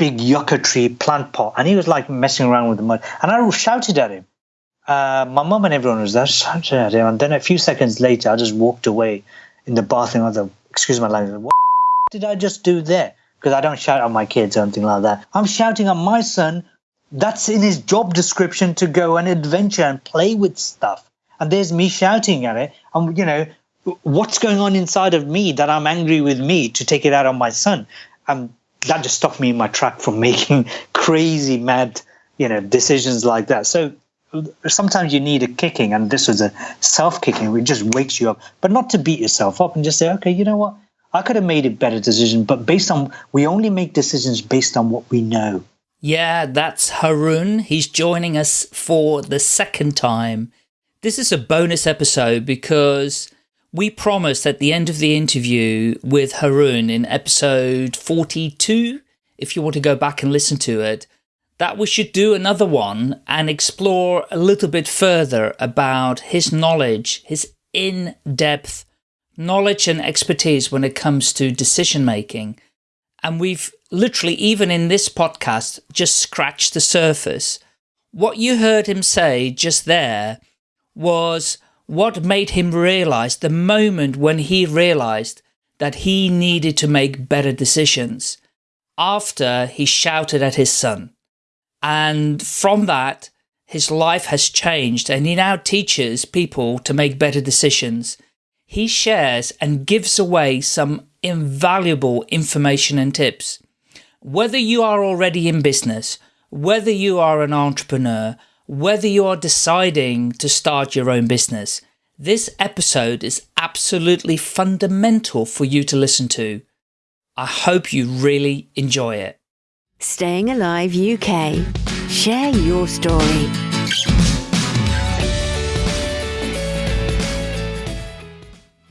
big yucca tree plant pot, and he was like messing around with the mud. And I shouted at him. Uh, my mum and everyone was there, shouted at him. And then a few seconds later, I just walked away in the bathroom. I like, excuse my language, what did I just do there? Because I don't shout at my kids or anything like that. I'm shouting at my son. That's in his job description to go and adventure and play with stuff. And there's me shouting at it. And, you know, what's going on inside of me that I'm angry with me to take it out on my son? And that just stopped me in my track from making crazy, mad, you know, decisions like that. So sometimes you need a kicking, and this was a self kicking, which just wakes you up, but not to beat yourself up and just say, okay, you know what? I could have made a better decision, but based on, we only make decisions based on what we know. Yeah, that's Haroon. He's joining us for the second time. This is a bonus episode because we promised at the end of the interview with Haroon in episode 42, if you want to go back and listen to it, that we should do another one and explore a little bit further about his knowledge, his in-depth knowledge and expertise when it comes to decision making. And we've literally, even in this podcast, just scratched the surface. What you heard him say just there was what made him realize the moment when he realized that he needed to make better decisions after he shouted at his son. And from that, his life has changed and he now teaches people to make better decisions. He shares and gives away some invaluable information and tips. Whether you are already in business, whether you are an entrepreneur, whether you are deciding to start your own business, this episode is absolutely fundamental for you to listen to. I hope you really enjoy it. Staying Alive UK. Share your story.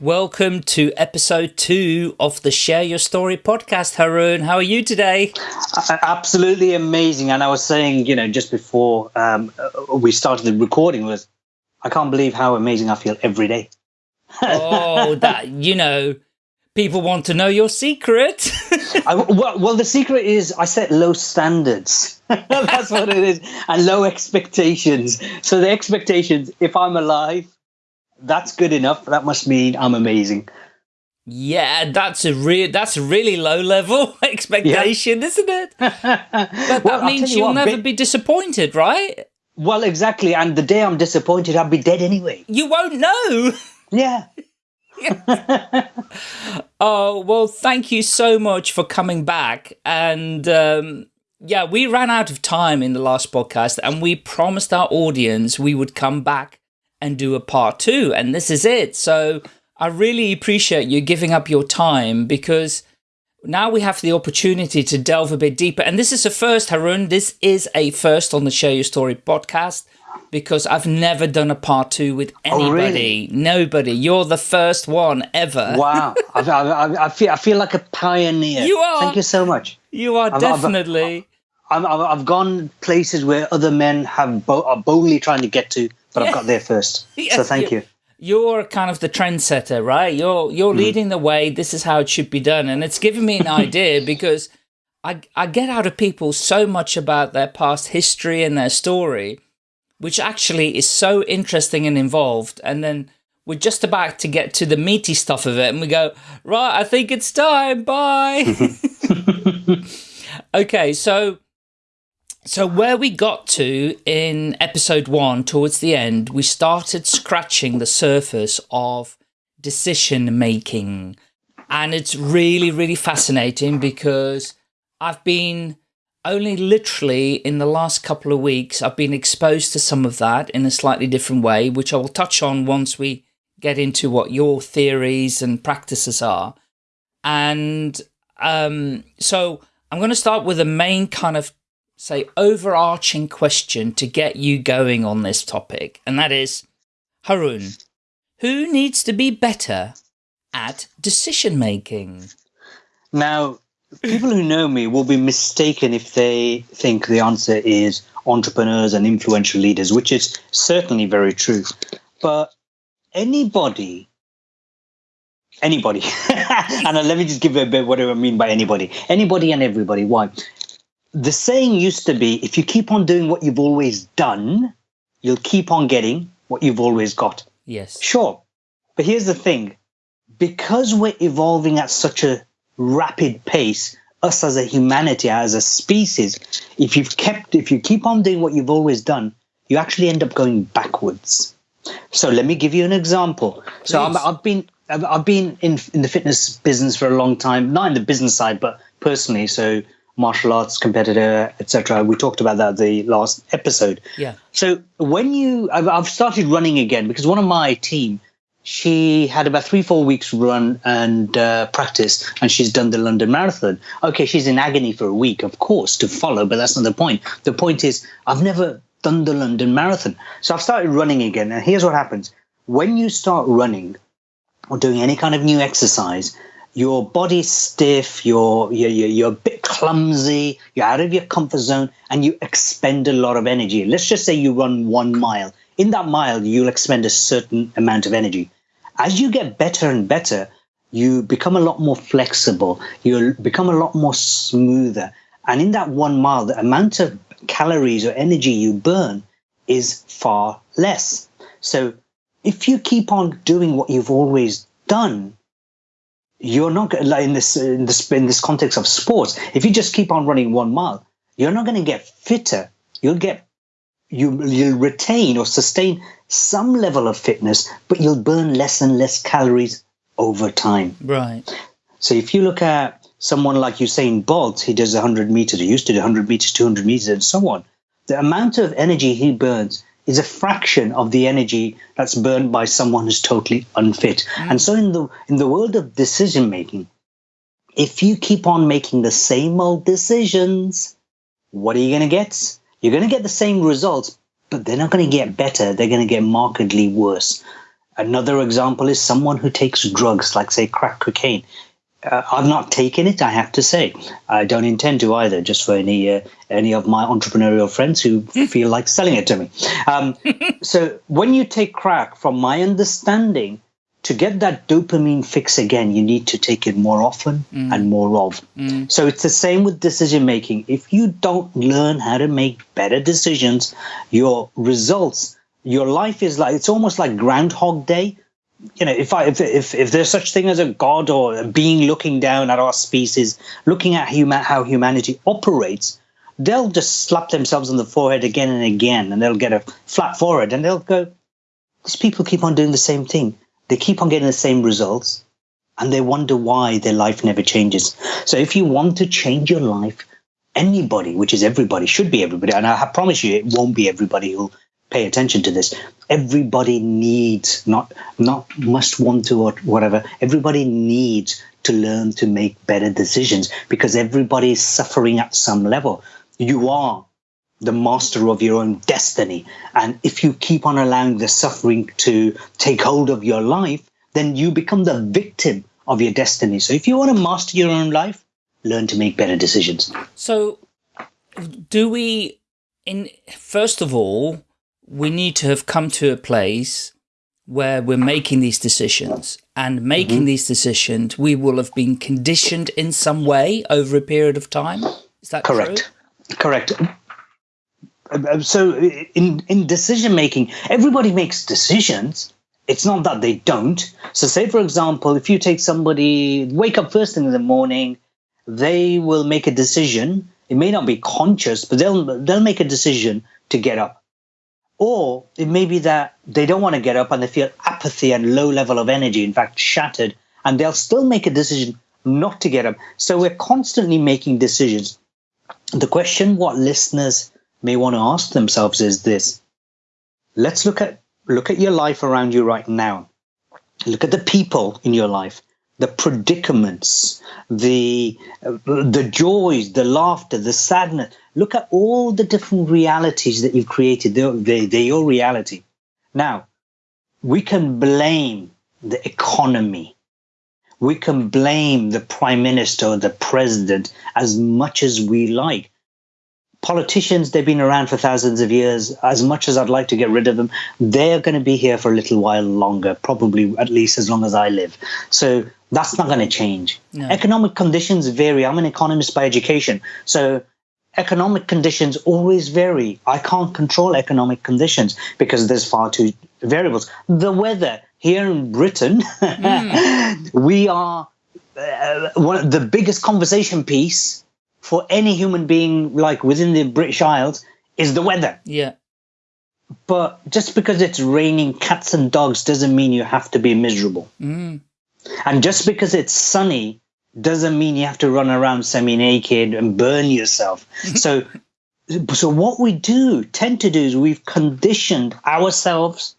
Welcome to episode two of the Share Your Story podcast, Haroon. How are you today? Absolutely amazing. And I was saying, you know, just before um, we started the recording was, I can't believe how amazing I feel every day. oh, that, you know, people want to know your secret. I, well, well, the secret is I set low standards. That's what it is. And low expectations. So the expectations, if I'm alive, that's good enough. That must mean I'm amazing. Yeah, that's a real that's a really low level expectation, yeah. isn't it? But that well, means you will never be disappointed, right? Well, exactly. And the day I'm disappointed, I'll be dead anyway. You won't know. Yeah. oh well, thank you so much for coming back. And um, yeah, we ran out of time in the last podcast, and we promised our audience we would come back and do a part two. And this is it. So I really appreciate you giving up your time because now we have the opportunity to delve a bit deeper. And this is a first, Haroon. This is a first on the Share Your Story podcast because I've never done a part two with anybody. Oh, really? Nobody. You're the first one ever. Wow. I, I, I, feel, I feel like a pioneer. You are. Thank you so much. You are I've, definitely. I've, I've, I've, gone places where other men have bo are boldly trying to get to but yeah. I've got there first. Yes, so thank you. You're kind of the trendsetter, right? You're you're mm. leading the way. This is how it should be done, and it's given me an idea because I I get out of people so much about their past history and their story, which actually is so interesting and involved, and then we're just about to get to the meaty stuff of it, and we go right. I think it's time. Bye. okay, so so where we got to in episode one, towards the end, we started scratching the surface of decision making. And it's really, really fascinating because I've been only literally in the last couple of weeks, I've been exposed to some of that in a slightly different way, which I will touch on once we get into what your theories and practices are. And um, so I'm going to start with the main kind of say overarching question to get you going on this topic, and that is, Haroon, who needs to be better at decision making? Now, people who know me will be mistaken if they think the answer is entrepreneurs and influential leaders, which is certainly very true. But anybody, anybody, and let me just give you a bit what do I mean by anybody, anybody and everybody. Why? The saying used to be if you keep on doing what you've always done, you'll keep on getting what you've always got. Yes. Sure. But here's the thing because we're evolving at such a rapid pace, us as a humanity, as a species, if you've kept, if you keep on doing what you've always done, you actually end up going backwards. So let me give you an example. So i have been I've, I've been in in the fitness business for a long time, not in the business side, but personally. So martial arts competitor, etc. We talked about that the last episode. Yeah. So when you, I've, I've started running again because one of my team, she had about three, four weeks run and uh, practice, and she's done the London Marathon. Okay, she's in agony for a week, of course, to follow, but that's not the point. The point is, I've never done the London Marathon. So I've started running again, and here's what happens when you start running or doing any kind of new exercise, your body's stiff, you're, you're, you're a bit clumsy, you're out of your comfort zone, and you expend a lot of energy. Let's just say you run one mile. In that mile, you'll expend a certain amount of energy. As you get better and better, you become a lot more flexible, you'll become a lot more smoother. And in that one mile, the amount of calories or energy you burn is far less. So if you keep on doing what you've always done, you're not like in this in this in this context of sports. If you just keep on running one mile, you're not going to get fitter. You'll get you you'll retain or sustain some level of fitness, but you'll burn less and less calories over time. Right. So if you look at someone like Usain Bolt, he does 100 meters, he used to do 100 meters, 200 meters, and so on. The amount of energy he burns is a fraction of the energy that's burned by someone who's totally unfit. Mm. And so in the in the world of decision making, if you keep on making the same old decisions, what are you going to get? You're going to get the same results, but they're not going to get better. They're going to get markedly worse. Another example is someone who takes drugs, like say crack cocaine uh, I've not taken it. I have to say, I don't intend to either. Just for any uh, any of my entrepreneurial friends who feel like selling it to me. Um, so when you take crack, from my understanding, to get that dopamine fix again, you need to take it more often mm. and more of. Mm. So it's the same with decision making. If you don't learn how to make better decisions, your results, your life is like it's almost like Groundhog Day you know, if I if, if if there's such thing as a god or a being looking down at our species, looking at human how humanity operates, they'll just slap themselves on the forehead again and again, and they'll get a flat forehead, and they'll go, "These people keep on doing the same thing. They keep on getting the same results, and they wonder why their life never changes." So, if you want to change your life, anybody, which is everybody, should be everybody, and I promise you, it won't be everybody who'll pay attention to this. Everybody needs, not not must want to or whatever. Everybody needs to learn to make better decisions because everybody is suffering at some level. You are the master of your own destiny, and if you keep on allowing the suffering to take hold of your life, then you become the victim of your destiny. So if you want to master your own life, learn to make better decisions. So do we in first of all we need to have come to a place where we're making these decisions and making mm -hmm. these decisions, we will have been conditioned in some way over a period of time. Is that correct? True? Correct. Uh, so in, in decision making, everybody makes decisions. It's not that they don't. So say, for example, if you take somebody, wake up first thing in the morning, they will make a decision. It may not be conscious, but they'll, they'll make a decision to get up or it may be that they don't want to get up and they feel apathy and low level of energy, in fact, shattered, and they'll still make a decision not to get up. So we're constantly making decisions. The question what listeners may want to ask themselves is this. Let's look at look at your life around you right now. Look at the people in your life the predicaments, the the joys, the laughter, the sadness. Look at all the different realities that you've created. They're, they, they're your reality. Now, we can blame the economy. We can blame the prime minister or the president as much as we like politicians, they've been around for thousands of years. As much as I'd like to get rid of them, they're going to be here for a little while longer, probably at least as long as I live. So that's not going to change. No. Economic conditions vary. I'm an economist by education. So economic conditions always vary. I can't control economic conditions because there's far too variables. The weather here in Britain, mm. we are uh, one of the biggest conversation piece for any human being, like within the British Isles, is the weather. Yeah. But just because it's raining cats and dogs doesn't mean you have to be miserable. Mm. And just because it's sunny doesn't mean you have to run around semi-naked and burn yourself. so, so what we do tend to do is we've conditioned ourselves.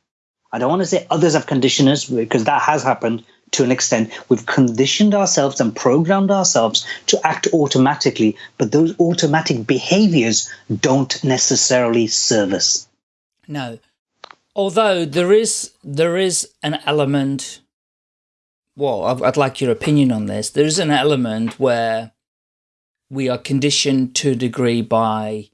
I don't want to say others have conditioned us because that has happened to an extent. We've conditioned ourselves and programmed ourselves to act automatically, but those automatic behaviors don't necessarily serve us. No. Although there is there is an element well, I'd like your opinion on this. There's an element where we are conditioned to a degree by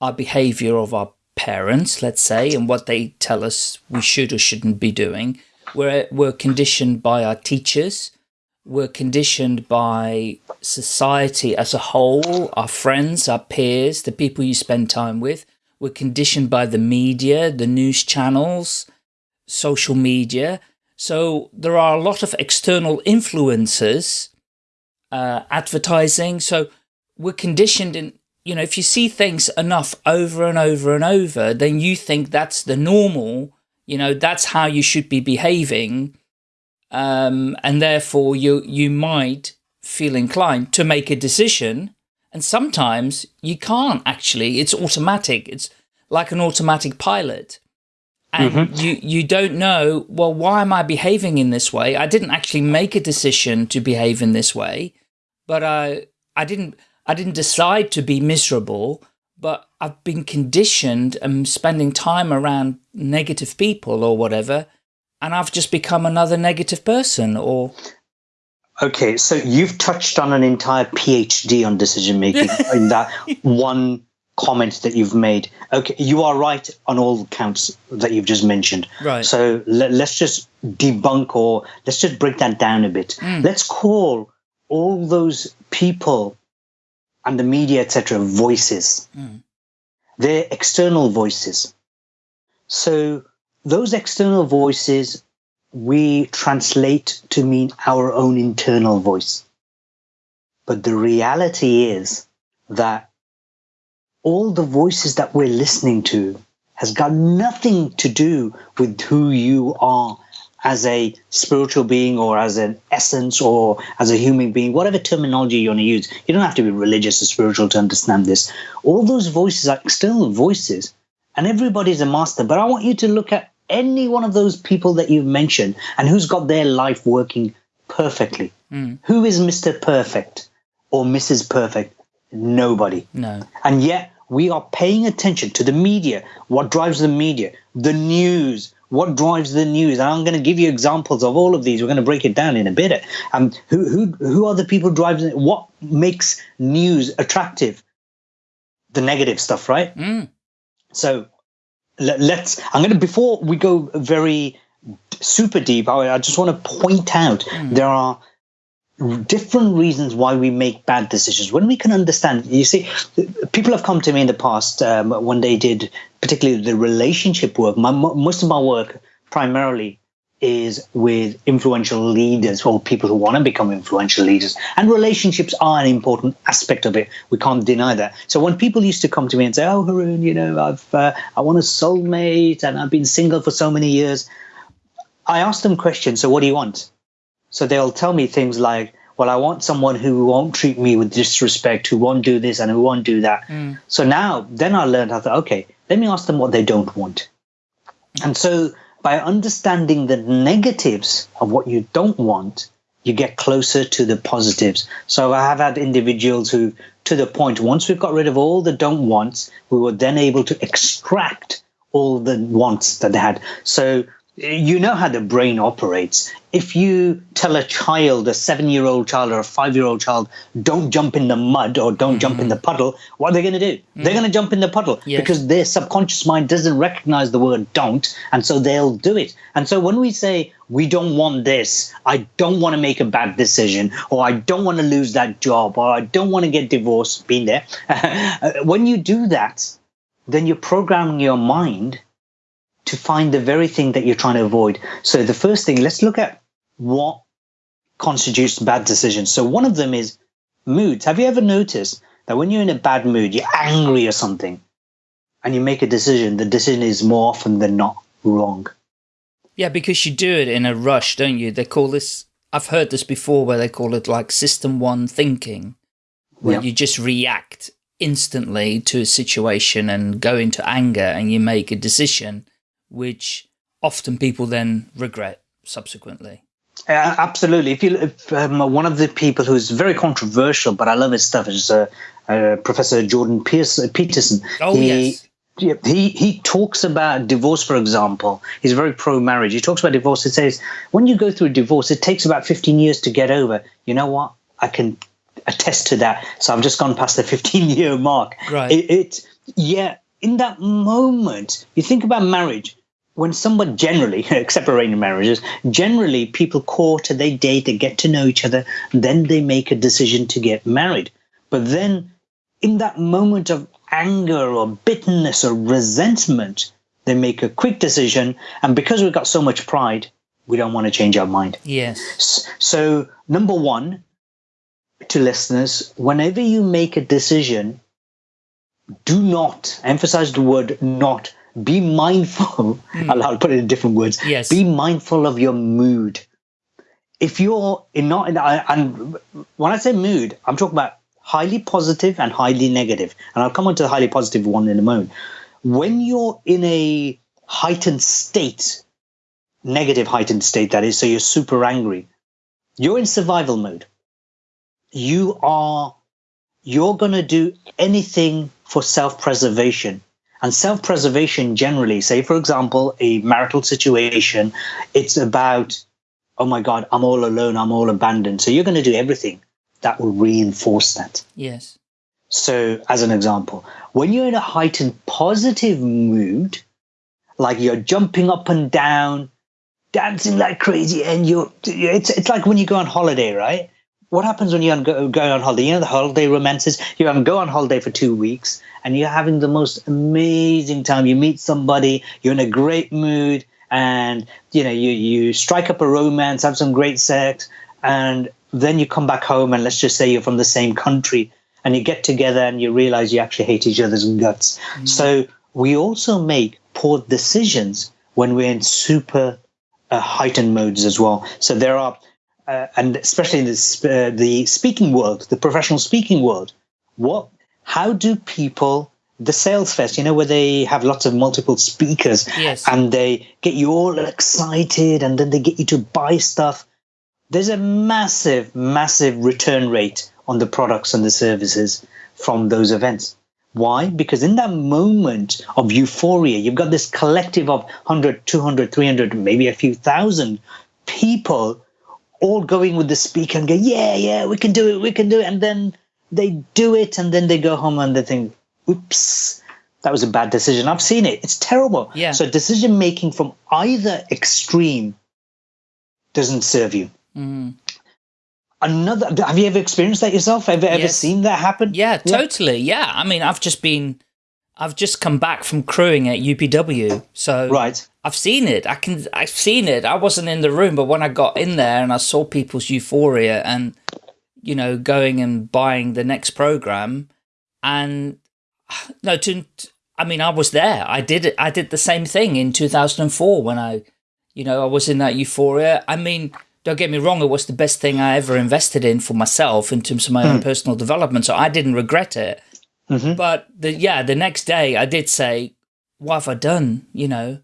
our behavior of our parents, let's say, and what they tell us we should or shouldn't be doing. We're, we're conditioned by our teachers. We're conditioned by society as a whole, our friends, our peers, the people you spend time with. We're conditioned by the media, the news channels, social media. So there are a lot of external influences, uh, advertising. So we're conditioned in, you know, if you see things enough over and over and over, then you think that's the normal, you know, that's how you should be behaving. Um, and therefore you, you might feel inclined to make a decision. And sometimes you can't actually, it's automatic. It's like an automatic pilot and mm -hmm. you you don't know well why am i behaving in this way i didn't actually make a decision to behave in this way but i i didn't i didn't decide to be miserable but i've been conditioned and spending time around negative people or whatever and i've just become another negative person or okay so you've touched on an entire phd on decision making in that one comment that you've made. Okay, you are right on all counts that you've just mentioned. Right. So let, us just debunk or let's just break that down a bit. Mm. Let's call all those people and the media, etc., voices. Mm. They're external voices. So those external voices we translate to mean our own internal voice. But the reality is that all the voices that we're listening to has got nothing to do with who you are as a spiritual being or as an essence or as a human being, whatever terminology you want to use. You don't have to be religious or spiritual to understand this. All those voices are external voices, and everybody's a master. But I want you to look at any one of those people that you've mentioned and who's got their life working perfectly. Mm. Who is Mr. Perfect or Mrs. Perfect? Nobody. No. And yet we are paying attention to the media, what drives the media, the news, what drives the news. And I'm going to give you examples of all of these. We're going to break it down in a bit. Um, who, who, who are the people driving it? What makes news attractive? The negative stuff, right? Mm. So let, us I'm going to, before we go very super deep, I, I just want to point out mm. there are different reasons why we make bad decisions. When we can understand, you see, people have come to me in the past um, when they did, particularly the relationship work. My, most of my work primarily is with influential leaders or people who want to become influential leaders. And relationships are an important aspect of it. We can't deny that. So when people used to come to me and say, "Oh, Haroon, you know, I've uh, I want a soulmate and I've been single for so many years," I ask them questions. So what do you want? So they'll tell me things like, well, I want someone who won't treat me with disrespect, who won't do this and who won't do that. Mm. So now, then I learned how to, okay, let me ask them what they don't want. And so by understanding the negatives of what you don't want, you get closer to the positives. So I have had individuals who, to the point, once we've got rid of all the don't wants, we were then able to extract all the wants that they had. So you know how the brain operates. If you tell a child, a seven year old child or a five year old child, don't jump in the mud or don't mm-hmm. jump in the puddle, what are they going to do? Mm-hmm. They're going to jump in the puddle yes. because their subconscious mind doesn't recognize the word don't. And so they'll do it. And so when we say, we don't want this, I don't want to make a bad decision, or I don't want to lose that job, or I don't want to get divorced, being there, when you do that, then you're programming your mind to find the very thing that you're trying to avoid. So the first thing, let's look at what constitutes bad decisions. So one of them is moods. Have you ever noticed that when you're in a bad mood, you're angry or something, and you make a decision, the decision is more often than not wrong. Yeah, because you do it in a rush, don't you? They call this, I've heard this before where they call it like system one thinking, where yeah. you just react instantly to a situation and go into anger and you make a decision which often people then regret subsequently. Uh, absolutely. If you, if, um, one of the people who's very controversial, but I love his stuff, is uh, uh, Professor Jordan Pierce, uh, Peterson. Oh he, yes. He he talks about divorce, for example. He's very pro marriage. He talks about divorce. It says when you go through a divorce, it takes about fifteen years to get over. You know what? I can attest to that. So I've just gone past the fifteen year mark. Right. It, it yeah. In that moment, you think about marriage when someone generally, except arranged marriages, generally people court, and they date, they get to know each other, then they make a decision to get married. But then in that moment of anger or bitterness or resentment, they make a quick decision. And because we've got so much pride, we don't want to change our mind. Yes. So, number one, to listeners, whenever you make a decision, do not emphasize the word not be mindful. Mm. I'll put it in different words. Yes. Be mindful of your mood. If you're in not in, and when I say mood, I'm talking about highly positive and highly negative. And I'll come on to the highly positive one in a moment. When you're in a heightened state, negative heightened state, that is, so you're super angry, you're in survival mode. You are, you're going to do anything for self preservation and self preservation generally, say, for example, a marital situation, it's about, oh my God, I'm all alone, I'm all abandoned. So you're going to do everything that will reinforce that. Yes. So, as an example, when you're in a heightened positive mood, like you're jumping up and down, dancing like crazy, and you're, it's, it's like when you go on holiday, right? What happens when you go, go on holiday? You know the holiday romances. You go on holiday for two weeks, and you're having the most amazing time. You meet somebody, you're in a great mood, and you know you you strike up a romance, have some great sex, and then you come back home, and let's just say you're from the same country, and you get together, and you realize you actually hate each other's guts. Mm. So we also make poor decisions when we're in super uh, heightened modes as well. So there are uh, and especially in this, uh, the speaking world, the professional speaking world, what, how do people, the sales fest, you know, where they have lots of multiple speakers yes. and they get you all excited and then they get you to buy stuff. There's a massive, massive return rate on the products and the services from those events. Why? Because in that moment of euphoria, you've got this collective of 100, 200, 300, maybe a few thousand people all going with the speaker and go, yeah, yeah, we can do it, we can do it. And then they do it and then they go home and they think, oops, that was a bad decision. I've seen it. It's terrible. Yeah. So decision making from either extreme doesn't serve you. Mm. Another, have you ever experienced that yourself? Have you yes. ever seen that happen? Yeah, totally. Yeah. I mean, I've just been, I've just come back from crewing at UPW. So right. I've seen it. I can. I've seen it. I wasn't in the room, but when I got in there and I saw people's euphoria and you know going and buying the next program, and no, to I mean, I was there. I did it. I did the same thing in 2004 when I, you know, I was in that euphoria. I mean, don't get me wrong. It was the best thing I ever invested in for myself in terms of my mm. own hmm. personal development. So I didn't regret it. Mm -hmm. But the, yeah, the next day I did say, what have I done? You know,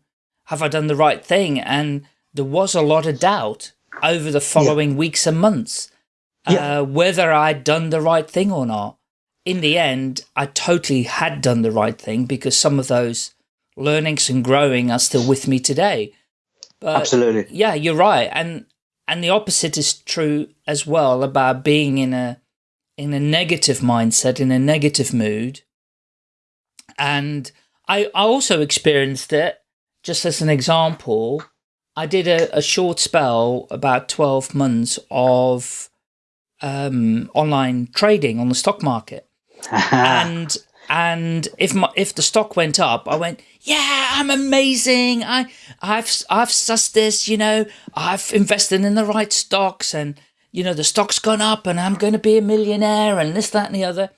have I done the right thing? And there was a lot of doubt over the following yeah. weeks and months yeah. uh, whether I'd done the right thing or not. In the end, I totally had done the right thing because some of those learnings and growing are still with me today. But Absolutely. yeah, you're right, and and the opposite is true as well about being in a in a negative mindset, in a negative mood. And I I also experienced it. Just as an example, I did a, a short spell about twelve months of um, online trading on the stock market, and and if my if the stock went up, I went, yeah, I'm amazing. I I've I've sussed this, you know, I've invested in the right stocks, and you know the stock's gone up, and I'm going to be a millionaire, and this, that, and the other.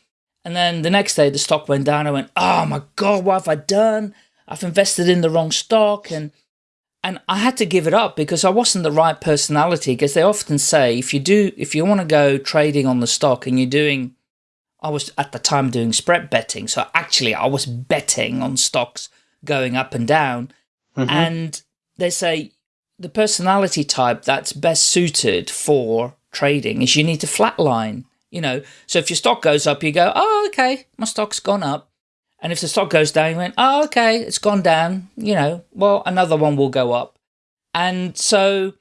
And then the next day, the stock went down. I went, oh my god, what have I done? I've invested in the wrong stock, and and I had to give it up because I wasn't the right personality. Because they often say if you do, if you want to go trading on the stock and you're doing, I was at the time doing spread betting, so actually I was betting on stocks going up and down, Mhm. and they say the personality type that's best suited for trading is you need to flatline. You know, so if your stock goes up, you go, oh, okay, my stock's gone up. And if the stock goes down, you went, oh, okay, it's gone down. You know, well, another one will go up. And so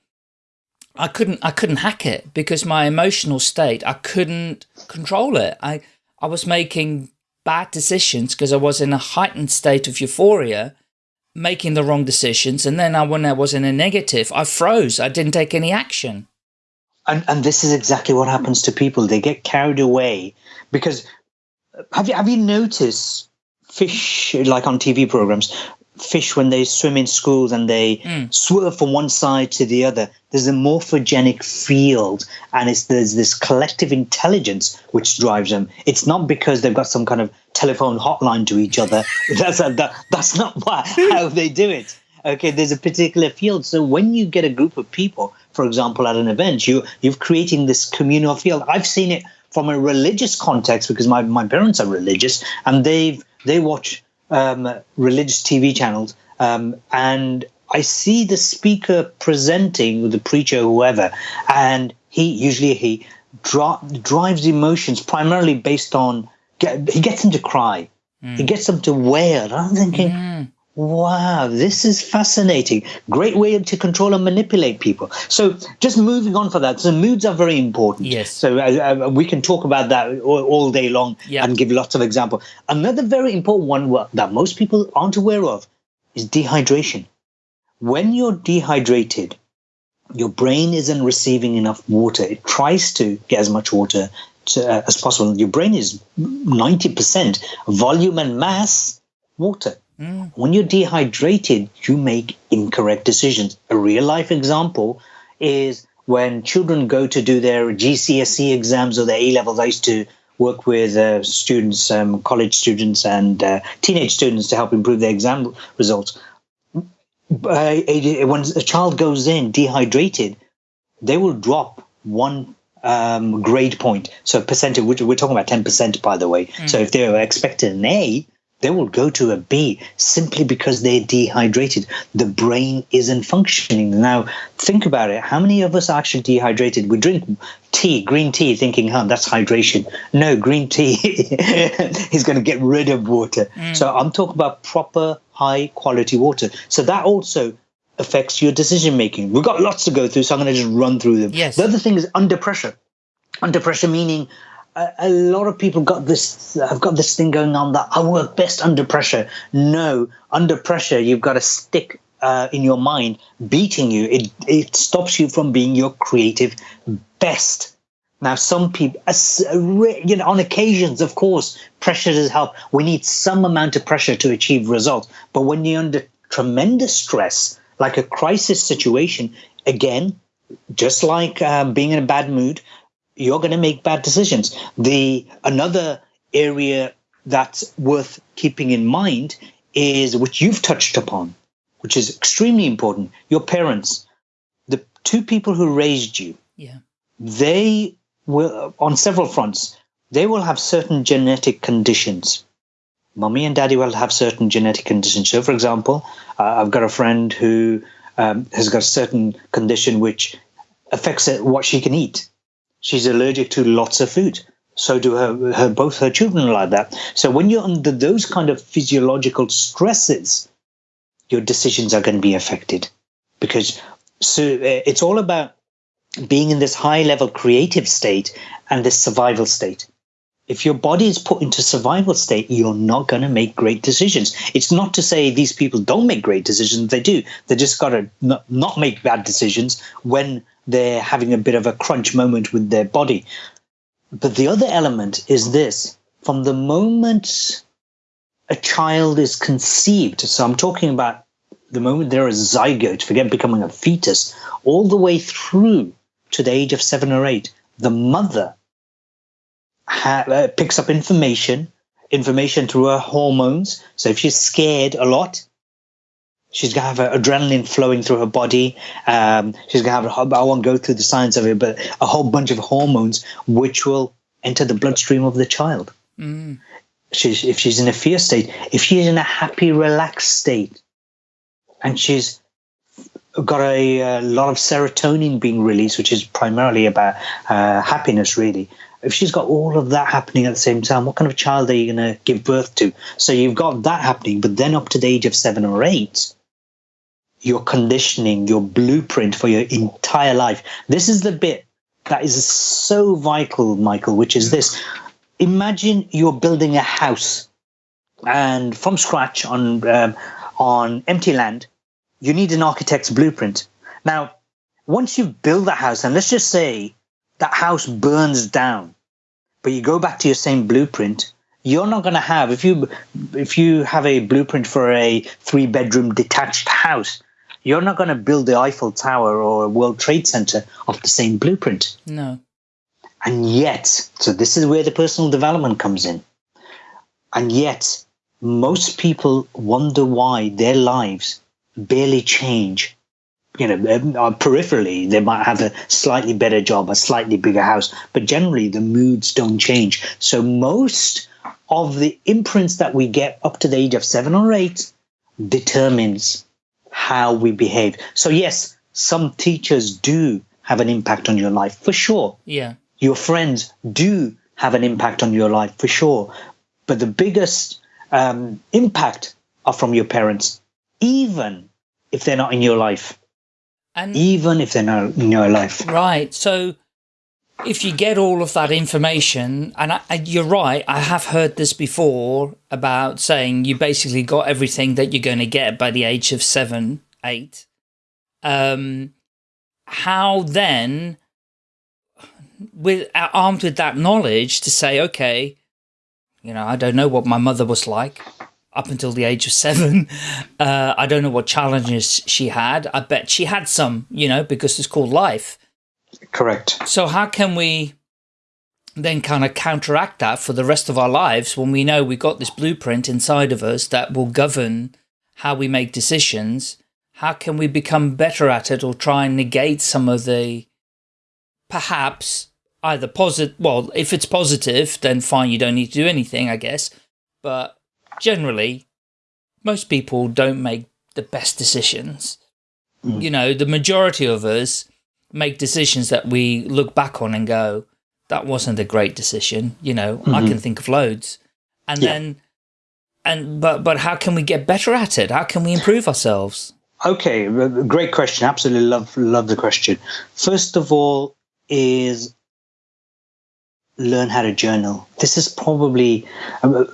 I couldn't, I couldn't hack it because my emotional state, I couldn't control it. I, I was making bad decisions because I was in a heightened state of euphoria, making the wrong decisions. And then I, when I was in a negative, I froze. I didn't take any action. And, and this is exactly what happens to people. They get carried away because have you have you noticed fish like on TV programs, fish when they swim in schools and they Mm. swerve from one side to the other. There's a morphogenic field, and it's there's this collective intelligence which drives them. It's not because they've got some kind of telephone hotline to each other. that's that, that's not why, how they do it. Okay, there's a particular field. So when you get a group of people, for example, at an event, you you've creating this communal field. I've seen it from a religious context because my, my parents are religious and they've they watch um, religious TV channels um, and I see the speaker presenting the preacher, whoever, and he usually he dri- drives emotions primarily based on get, he gets them to cry, he gets them to wail. I'm thinking, Mm. Wow, this is fascinating. Great way to control and manipulate people. So, just moving on for that. So, moods are very important. Yes. So, uh, uh, we can talk about that all, all day long Yeah. and give lots of examples. Another very important one that most people aren't aware of is dehydration. When you're dehydrated, your brain isn't receiving enough water. It tries to get as much water to, uh, as possible. Your brain is 90% volume and mass water. Mm. When you're dehydrated, you make incorrect decisions. A real life example is when children go to do their GCSE exams or their A levels. I used to work with uh, students, um, college students, and uh, teenage students to help improve their exam results. Uh, when a child goes in dehydrated, they will drop one um, grade point. So percentage, which we're talking about 10%, by the way. So if they're expecting an A, they will go to a B simply because they're dehydrated. The brain isn't functioning. Now, think about it. How many of us are actually dehydrated? We drink tea, green tea, thinking, huh, that's hydration. No, green tea is going to get rid of water. Mm. So I'm talking about proper, high quality water. So that also affects your decision making. We've got lots to go through, so I'm going to just run through them. Yes. The other thing is under pressure. Under pressure meaning a, lot of people got this have got this thing going on that I work best under pressure. No, under pressure you've got a stick uh, in your mind beating you. It it stops you from being your creative best. Now, some people, you know, on occasions, of course, pressure does help. We need some amount of pressure to achieve results. But when you're under tremendous stress, like a crisis situation, again, just like um, being in a bad mood, you're going to make bad decisions. The another area that's worth keeping in mind is which you've touched upon, which is extremely important. Your parents, the two people who raised you, Yeah. they will on several fronts they will have certain genetic conditions Mummy and daddy will have certain genetic conditions so for example uh, i've got a friend who um, has got a certain condition which affects what she can eat she's allergic to lots of food so do her, her both her children like that so when you're under those kind of physiological stresses your decisions are going to be affected because so uh, it's all about being in this high level creative state and this survival state. If your body is put into survival state, you're not going to make great decisions. It's not to say these people don't make great decisions. They do. They just got to not make bad decisions when they're having a bit of a crunch moment with their body. But the other element is this from the moment a child is conceived, so I'm talking about the moment they're a zygote, forget becoming a fetus, all the way through to the age of seven or eight, the mother ha- uh, picks up information, information through her hormones. So if she's scared a lot, she's gonna have adrenaline flowing through her body. Um, she's gonna have, I won't go through the science of it, but a whole bunch of hormones which will enter the bloodstream of the child. Mm. She's, if she's in a fear state, if she's in a happy, relaxed state, and she's got a, a, lot of serotonin being released, which is primarily about uh, happiness, really. If she's got all of that happening at the same time, what kind of child are you going to give birth to? So you've got that happening, but then up to the age of seven or eight, your conditioning, your blueprint for your entire life. This is the bit that is so vital, Michael, which is this. Imagine you're building a house and from scratch on um, on empty land you need an architect's blueprint. Now, once you build the house, and let's just say that house burns down, but you go back to your same blueprint, you're not going to have if you if you have a blueprint for a three bedroom detached house, you're not going to build the Eiffel Tower or a World Trade Center off the same blueprint. No. And yet, so this is where the personal development comes in. And yet, most people wonder why their lives barely change. You know, uh, peripherally, they might have a slightly better job, a slightly bigger house, but generally the moods don't change. So most of the imprints that we get up to the age of seven or eight determines how we behave. So yes, some teachers do have an impact on your life for sure. Yeah. Your friends do have an impact on your life for sure. But the biggest um, impact are from your parents even if they're not in your life. And even if they're not in your life. Right. So if you get all of that information, and I, you're right, I have heard this before about saying you basically got everything that you're going to get by the age of seven, eight. Um, how then, with armed with that knowledge, to say, okay, you know, I don't know what my mother was like up until the age of seven. Uh, I don't know what challenges she had. I bet she had some, you know, because it's called life. Correct. So how can we then kind of counteract that for the rest of our lives when we know we've got this blueprint inside of us that will govern how we make decisions? How can we become better at it or try and negate some of the perhaps either positive, well, if it's positive, then fine, you don't need to do anything, I guess. But generally, most people don't make the best decisions. Mm. You know, the majority of us make decisions that we look back on and go, that wasn't a great decision. You know, mm -hmm. I mm-hmm. can think of loads. And yeah. then, and, but, but how can we get better at it? How can we improve ourselves? Okay, great question. Absolutely love, love the question. First of all, is learn how to journal. This is probably uh,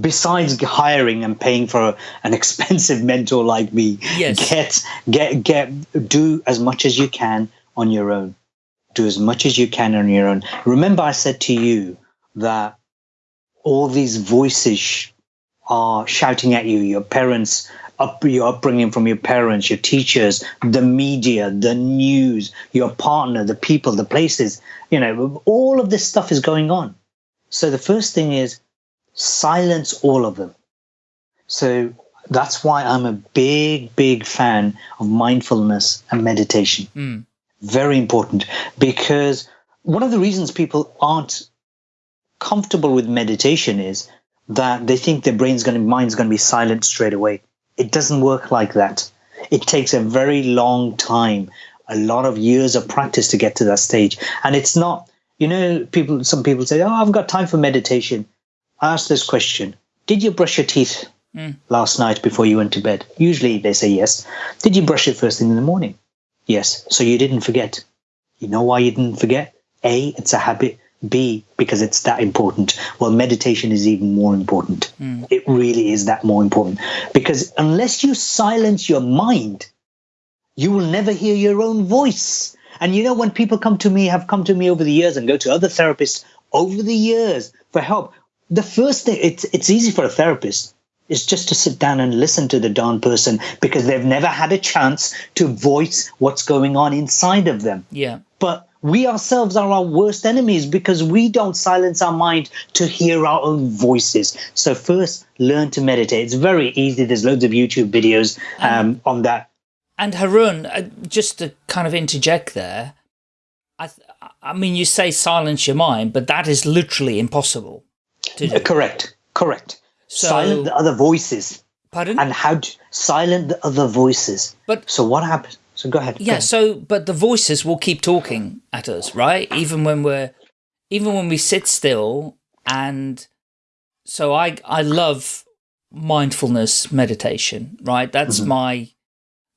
besides hiring and paying for an expensive mentor like me, yes. get get get do as much as you can on your own. Do as much as you can on your own. Remember, I said to you that all these voices are shouting at you. Your parents, up your upbringing from your parents, your teachers, the media, the news, your partner, the people, the places. You know, all of this stuff is going on. So the first thing is silence all of them. So that's why I'm a big, big fan of mindfulness and meditation. Mm. Very important because one of the reasons people aren't comfortable with meditation is that they think their brain's going to, mind's going to be silent straight away. It doesn't work like that. It takes a very long time, a lot of years of practice to get to that stage. And it's not, you know, people, some people say, Oh, I've got time for meditation ask this question Did you brush your teeth hmm. last night before you went to bed? Usually they say yes. Did you brush it first thing in the morning? Yes. So you didn't forget. You know why you didn't forget? A, it's a habit. B, because it's that important. Well, meditation is even more important. Hmm. It really is that more important. Because unless you silence your mind, you will never hear your own voice. And you know, when people come to me, have come to me over the years and go to other therapists over the years for help, the first thing, it's, it's easy for a therapist is just to sit down and listen to the darn person because they've never had a chance to voice what's going on inside of them. Yeah. But we ourselves are our worst enemies because we don't silence our mind to hear our own voices. So first, learn to meditate. It's very easy. There's loads of YouTube videos um, on that. And Haroon, uh, just to kind of interject there, I, th- I mean, you say silence your mind, but that is literally impossible to do. Correct. Correct. So- silent the other voices Pardon? and how to silent the other voices. But- so what happens? So go ahead. go Yeah, ahead. so but the voices will keep talking at us, right? Even when we're even when we sit still and so I I love mindfulness meditation, right? That's mm-hmm. my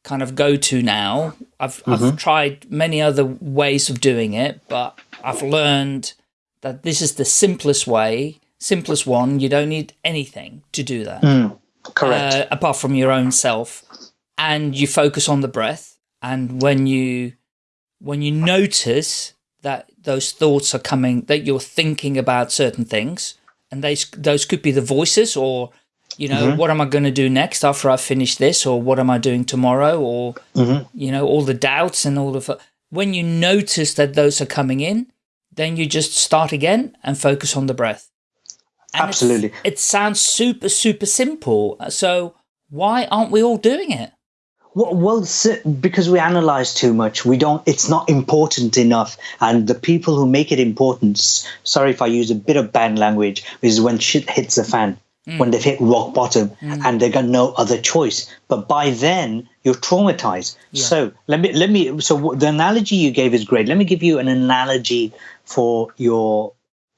kind of go-to now. I've I've mm-hmm. tried many other ways of doing it, but I've learned that this is the simplest way, simplest one. You don't need anything to do that. Mm, correct. uh, apart from your own self. And you focus on the breath. And when you when you notice that those thoughts are coming that you're thinking about certain things and they those could be the voices or you know what am i going to do next after i finish this? Or what am i doing tomorrow? Or you know all the doubts and all of when you notice that those are coming in then you just start again and focus on the breath and Absolutely. it sounds super, super simple. So why aren't we all doing it? Well, because we analyze too much, we don't. It's not important enough, and the people who make it important. Sorry if I use a bit of bad language. Is when shit hits the fan, hmm. when they've hit rock bottom, hmm. and they've got no other choice. But by then, you're traumatized. So let me let me. So the analogy you gave is great. Let me give you an analogy for your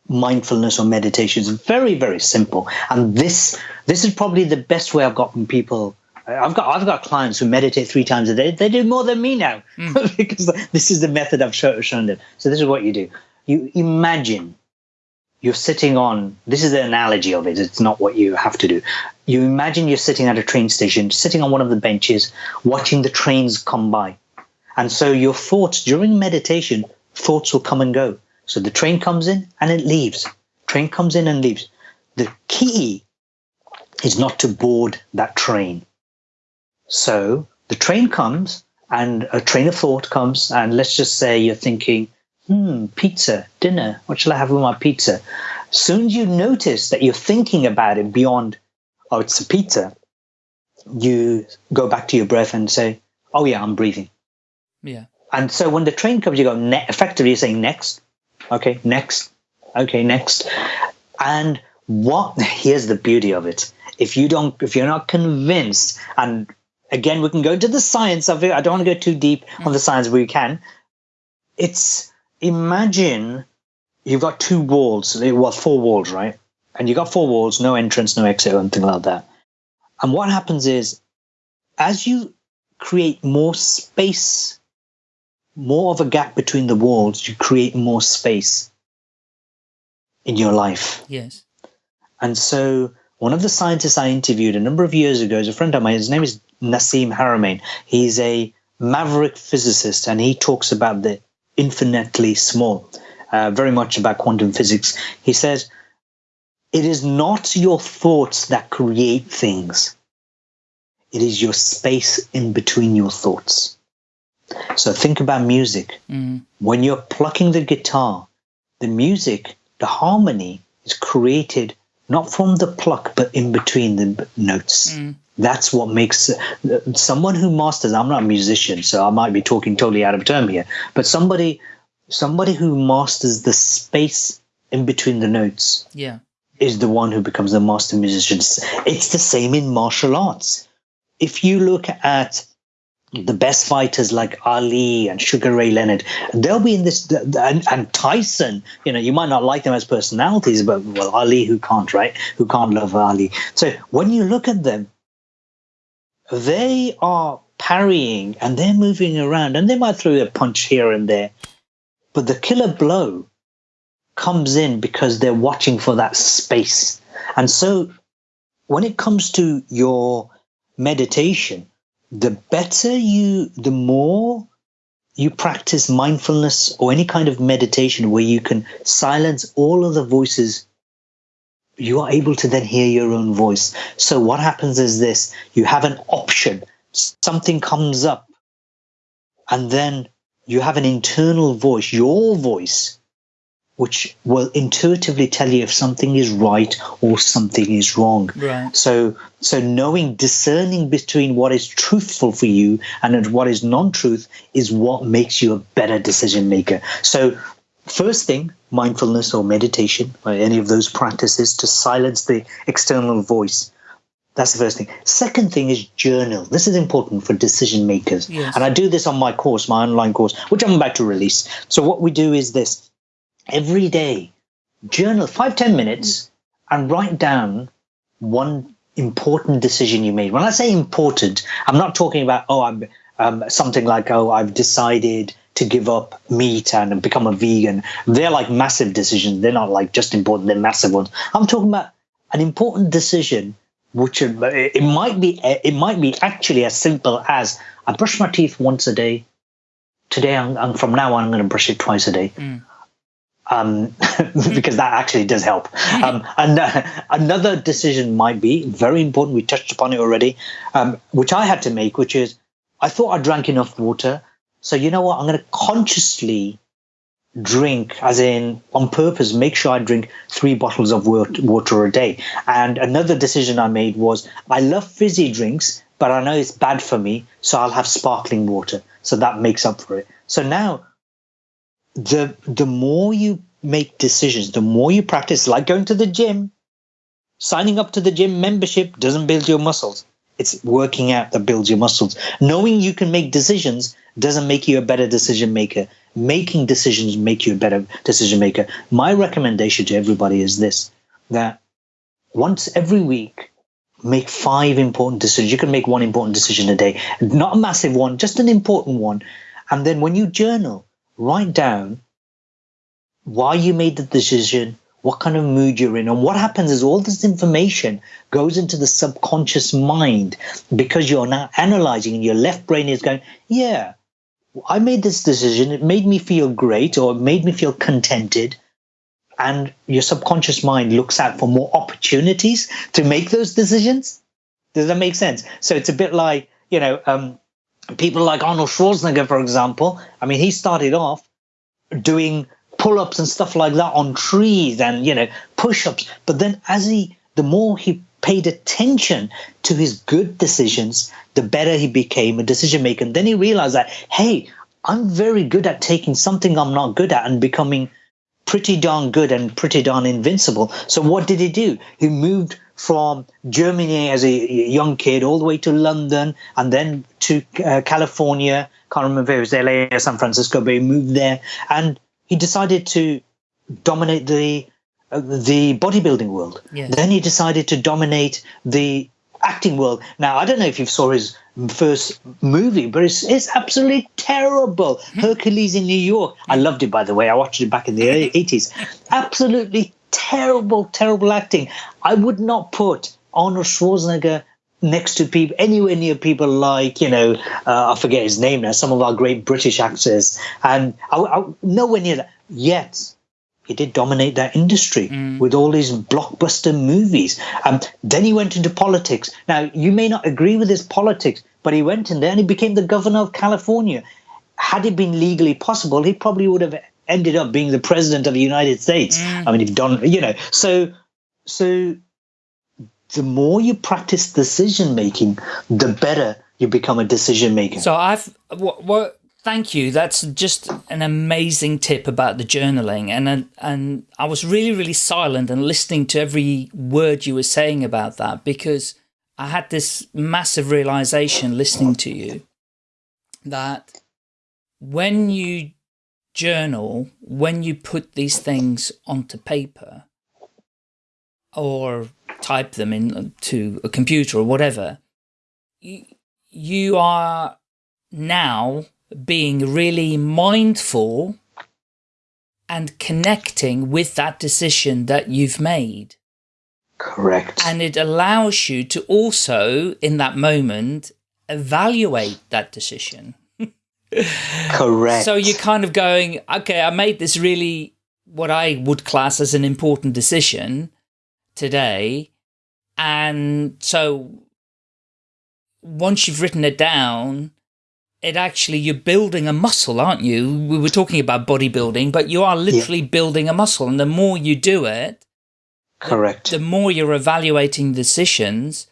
mindfulness or meditation is very very simple. And this this is probably the best way i've gotten people i've got i've got clients who meditate three times a day. They do more than me now. Hmm. Because this is the method i've show, shown them. So this is what you do. You imagine you're sitting on this is the analogy of it. It's not what you have to do. You imagine you're sitting at a train station sitting on one of the benches watching the trains come by. And so your thoughts during meditation thoughts will come and go so the train comes in and it leaves. Train comes in and leaves. The key is not to board that train. So the train comes and a train of thought comes and let's just say you're thinking hmm pizza dinner. What shall i have with my pizza? Soon as you notice that you're thinking about it beyond oh it's a pizza. You go back to your breath and say oh yeah i'm breathing. Yeah. and so when the train comes, you go, ne- effectively, you're saying next. Okay, next. Okay, next. And what, here's the beauty of it. If you don't, if you're not convinced, and again, we can go into the science of it. I don't want to go too deep on the science, we can. It's, imagine you've got two walls, eh, well, four walls, right? And you've got four walls, no entrance, no exit, or anything like that. And what happens is, as you create more space more of a gap between the walls, you create more space in your life. Yes. And so, one of the scientists I interviewed a number of years ago is a friend of mine. His name is Nassim Haramein. He's a maverick physicist, and he talks about the infinitely small, uh, very much about quantum physics. He says, It is not your thoughts that create things, it is your space in between your thoughts. So think about music. Mm. When you're plucking the guitar, the music, the harmony is created not from the pluck, but in between the notes. Mm. That's what makes uh, someone who masters. I'm not a musician, so I might be talking totally out of term here. But somebody, somebody who masters the space in between the notes Yeah. is the one who becomes the master musician. It's the same in martial arts. If you look at the best fighters like Ali and Sugar Ray Leonard, they'll be in this, and, and, Tyson, you know, you might not like them as personalities, but well, Ali, who can't, right? Who can't love Ali? So when you look at them, they are parrying and they're moving around and they might throw a punch here and there. But the killer blow comes in because they're watching for that space. And so when it comes to your meditation, the better you, the more you practice mindfulness or any kind of meditation where you can silence all of the voices, you are able to then hear your own voice. So what happens is this, you have an option, something comes up, and then you have an internal voice, your voice, which will intuitively tell you if something is right or something is wrong. Right. So, so knowing, discerning between what is truthful for you and what is non-truth is what makes you a better decision maker. So, first thing, mindfulness or meditation or any of those practices to silence the external voice. That's the first thing. Second thing is journal. This is important for decision makers. Yes. And I do this on my course, my online course, which I'm about to release. So what we do is this every day, journal five ten minutes and write down one important decision you made. When I say important, I'm not talking about, oh, I'm um, something like, oh, I've decided to give up meat and become a vegan. They're like massive decisions. They're not like just important, they're massive ones. I'm talking about an important decision which it might be it might be actually as simple as I brush my teeth once a day. Today, I'm, I'm from now on, I'm going to brush it twice a day. Mm um, because that actually does help. Um, and uh, another decision might be very important. We touched upon it already, um, which I had to make, which is I thought I drank enough water. So you know what? I'm going to consciously drink, as in on purpose, make sure I drink three bottles of water a day. And another decision I made was I love fizzy drinks, but I know it's bad for me, so I'll have sparkling water. So that makes up for it. So now the the more you make decisions, the more you practice, like going to the gym, signing up to the gym membership doesn't build your muscles. It's working out that builds your muscles. Knowing you can make decisions doesn't make you a better decision maker. Making decisions make you a better decision maker. My recommendation to everybody is this that once every week, make five important decisions. You can make one important decision a day, not a massive one, just an important one. And then when you journal, write down why you made the decision, what kind of mood you're in. And what happens is all this information goes into the subconscious mind because you're now analyzing and your left brain is going, yeah, I made this decision. It made me feel great or it made me feel contented. And your subconscious mind looks out for more opportunities to make those decisions. Does that make sense? So it's a bit like, you know, um, people like Arnold Schwarzenegger, for example, I mean, he started off doing pull-ups and stuff like that on trees and you know push-ups. But then as he the more he paid attention to his good decisions the better he became a decision maker. And then he realized that hey i'm very good at taking something i'm not good at and becoming pretty darn good and pretty darn invincible. So what did he do? He moved from Germany as a young kid all the way to London and then to uh, California. Can't remember if it was LA or San Francisco, but he moved there and he decided to dominate the uh, the bodybuilding world. Yes. Then he decided to dominate the acting world. Now I don't know if you saw his first movie, but it's, it's absolutely terrible. Hercules in New York. I loved it, by the way. I watched it back in the 80s. Absolutely terrible, terrible acting. I would not put Arnold Schwarzenegger next to people anywhere near people like you know uh, I forget his name now. Some of our great British actors, and I, I, nowhere near that. Yet he did dominate that industry mm. with all these blockbuster movies. Um, then he went into politics. Now you may not agree with his politics, but he went in there and he became the governor of California. Had it been legally possible, he probably would have ended up being the president of the United States. Mm. I mean, if Don, you know, so so the more you practice decision making, the better you become a decision maker. So I've what, what thank you. That's just an amazing tip about the journaling, and and I was really really silent and listening to every word you were saying about that because I had this massive realization listening to you that when you journal, when you put these things onto paper or type them into uh, a computer or whatever, you, you are now being really mindful and connecting with that decision that you've made. Correct. And it allows you to also, in that moment, evaluate that decision. Correct. So you're kind of going, okay, I made this really, what I would class as an important decision today. And so once you've written it down, it actually, you're building a muscle, aren't you? We were talking about bodybuilding, but you are literally yeah. building a muscle. And the more you do it, correct, the, the more you're evaluating decisions,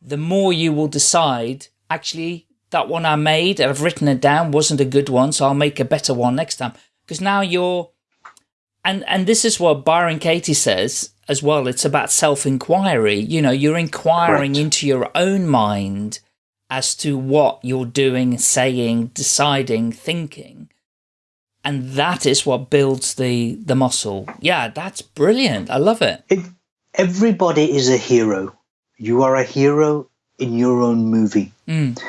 the more you will decide, actually, that one I made, I've written it down, wasn't a good one, so I'll make a better one next time. Because now you're, and, and this is what Byron Katie says as well. It's about self-inquiry. You know, you're inquiring Correct. into your own mind as to what you're doing, saying, deciding, thinking. And that is what builds the, the muscle. Yeah, that's brilliant. I love it. it. Everybody is a hero. You are a hero in your own movie. Mm.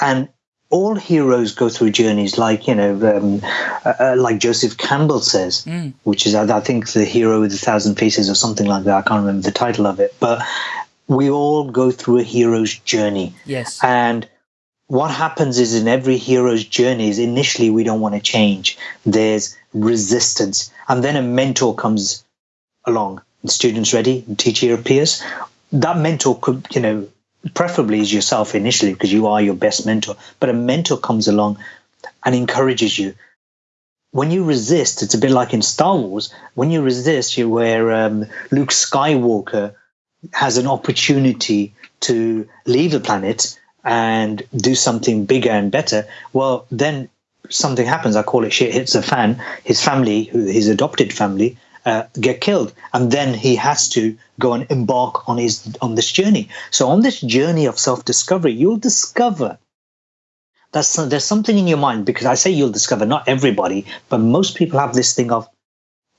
And all heroes go through journeys like, you know, um, uh, uh, like Joseph Campbell says, mm. which is, I think, The Hero with a Thousand Faces or something like that. I can't remember the title of it. But we all go through a hero's journey. Yes. And what happens is in every hero's journey is initially we don't want to change. There's resistance. And then a mentor comes along. The student's ready, the teacher appears. That mentor could, you know, preferably is yourself initially because you are your best mentor, but a mentor comes along and encourages you. When you resist, it's a bit like in Star Wars. When you resist, you where um, Luke Skywalker has an opportunity to leave the planet and do something bigger and better, well, then something happens. I call it shit hits the fan. His family, his adopted family, uh, get killed, and then he has to go and embark on his on this journey. So on this journey of self discovery, you'll discover that there's something in your mind because I say you'll discover not everybody, but most people have this thing of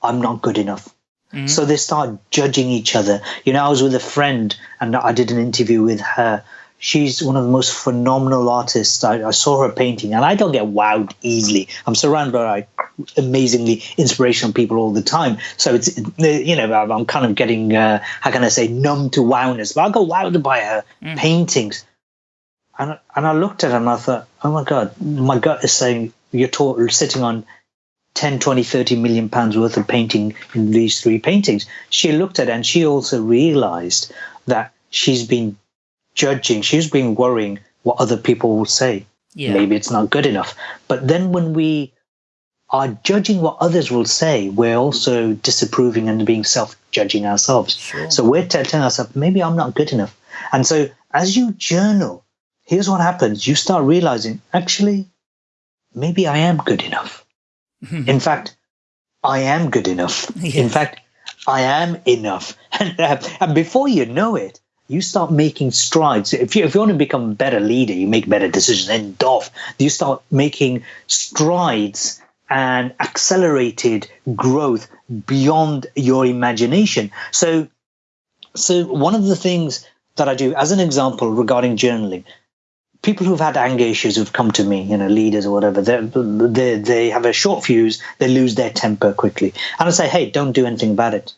I'm not good enough. Mm-hmm. So they start judging each other. You know, I was with a friend and I did an interview with her. She's one of the most phenomenal artists. I, I saw her painting, and I don't get wowed easily. I'm surrounded by amazingly inspirational people all the time. So it's you know I'm kind of getting uh, how can I say numb to wowness, but I got wowed by her mm. paintings. And and I looked at her and I thought, oh my god, my gut is saying you're sitting on 10, 20, 30 million pounds worth of painting in these three paintings. She looked at it and she also realized that she's been judging, she's been worrying what other people will say. Yeah. Maybe it's not good enough. But then when we are judging what others will say, we're also disapproving and being self judging ourselves. Sure. So we're telling ourselves, maybe I'm not good enough. And so as you journal, here's what happens you start realizing, actually, maybe I am good enough. In fact, I am good enough. Yes. In fact, I am enough. And, uh, and before you know it, you start making strides. If you, if you want to become a better leader, you make better decisions. And doff, you start making strides and accelerated growth beyond your imagination. So, so one of the things that I do, as an example regarding journaling, people who've had anger issues who've come to me, you know, leaders or whatever, they they have a short fuse, they lose their temper quickly, and I say, hey, don't do anything about it.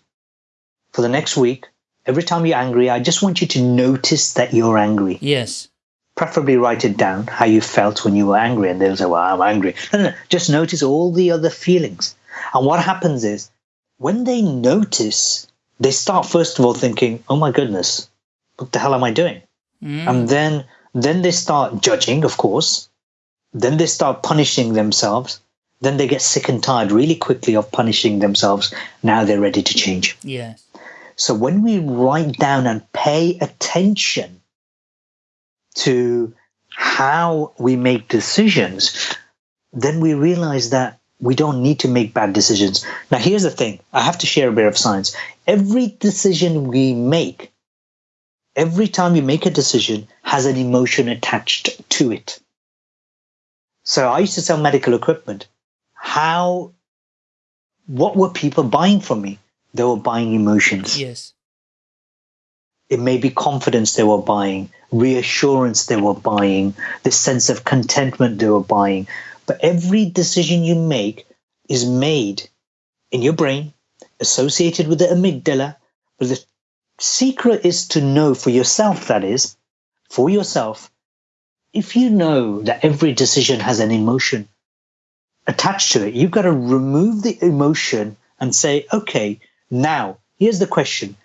For the next week, every time you're angry, I just want you to notice that you're angry. Yes. Preferably write it down how you felt when you were angry and they'll say well i'm angry. No, no, no. Just notice all the other feelings. And what happens is when they notice they start first of all thinking oh my goodness what the hell am i doing? Mm. and then then they start judging of course. Then they start punishing themselves. Then they get sick and tired really quickly of punishing themselves. Now they're ready to change. Yes so when we write down and pay attention to how we make decisions, then we realize that we don't need to make bad decisions. Now, here's the thing I have to share a bit of science. Every decision we make, every time you make a decision, has an emotion attached to it. So I used to sell medical equipment. How, what were people buying from me? They were buying emotions. Yes. It may be confidence they were buying, reassurance they were buying, the sense of contentment they were buying. But every decision you make is made in your brain, associated with the amygdala. But the secret is to know for yourself, that is, for yourself, if you know that every decision has an emotion attached to it, you've got to remove the emotion and say, okay, now here's the question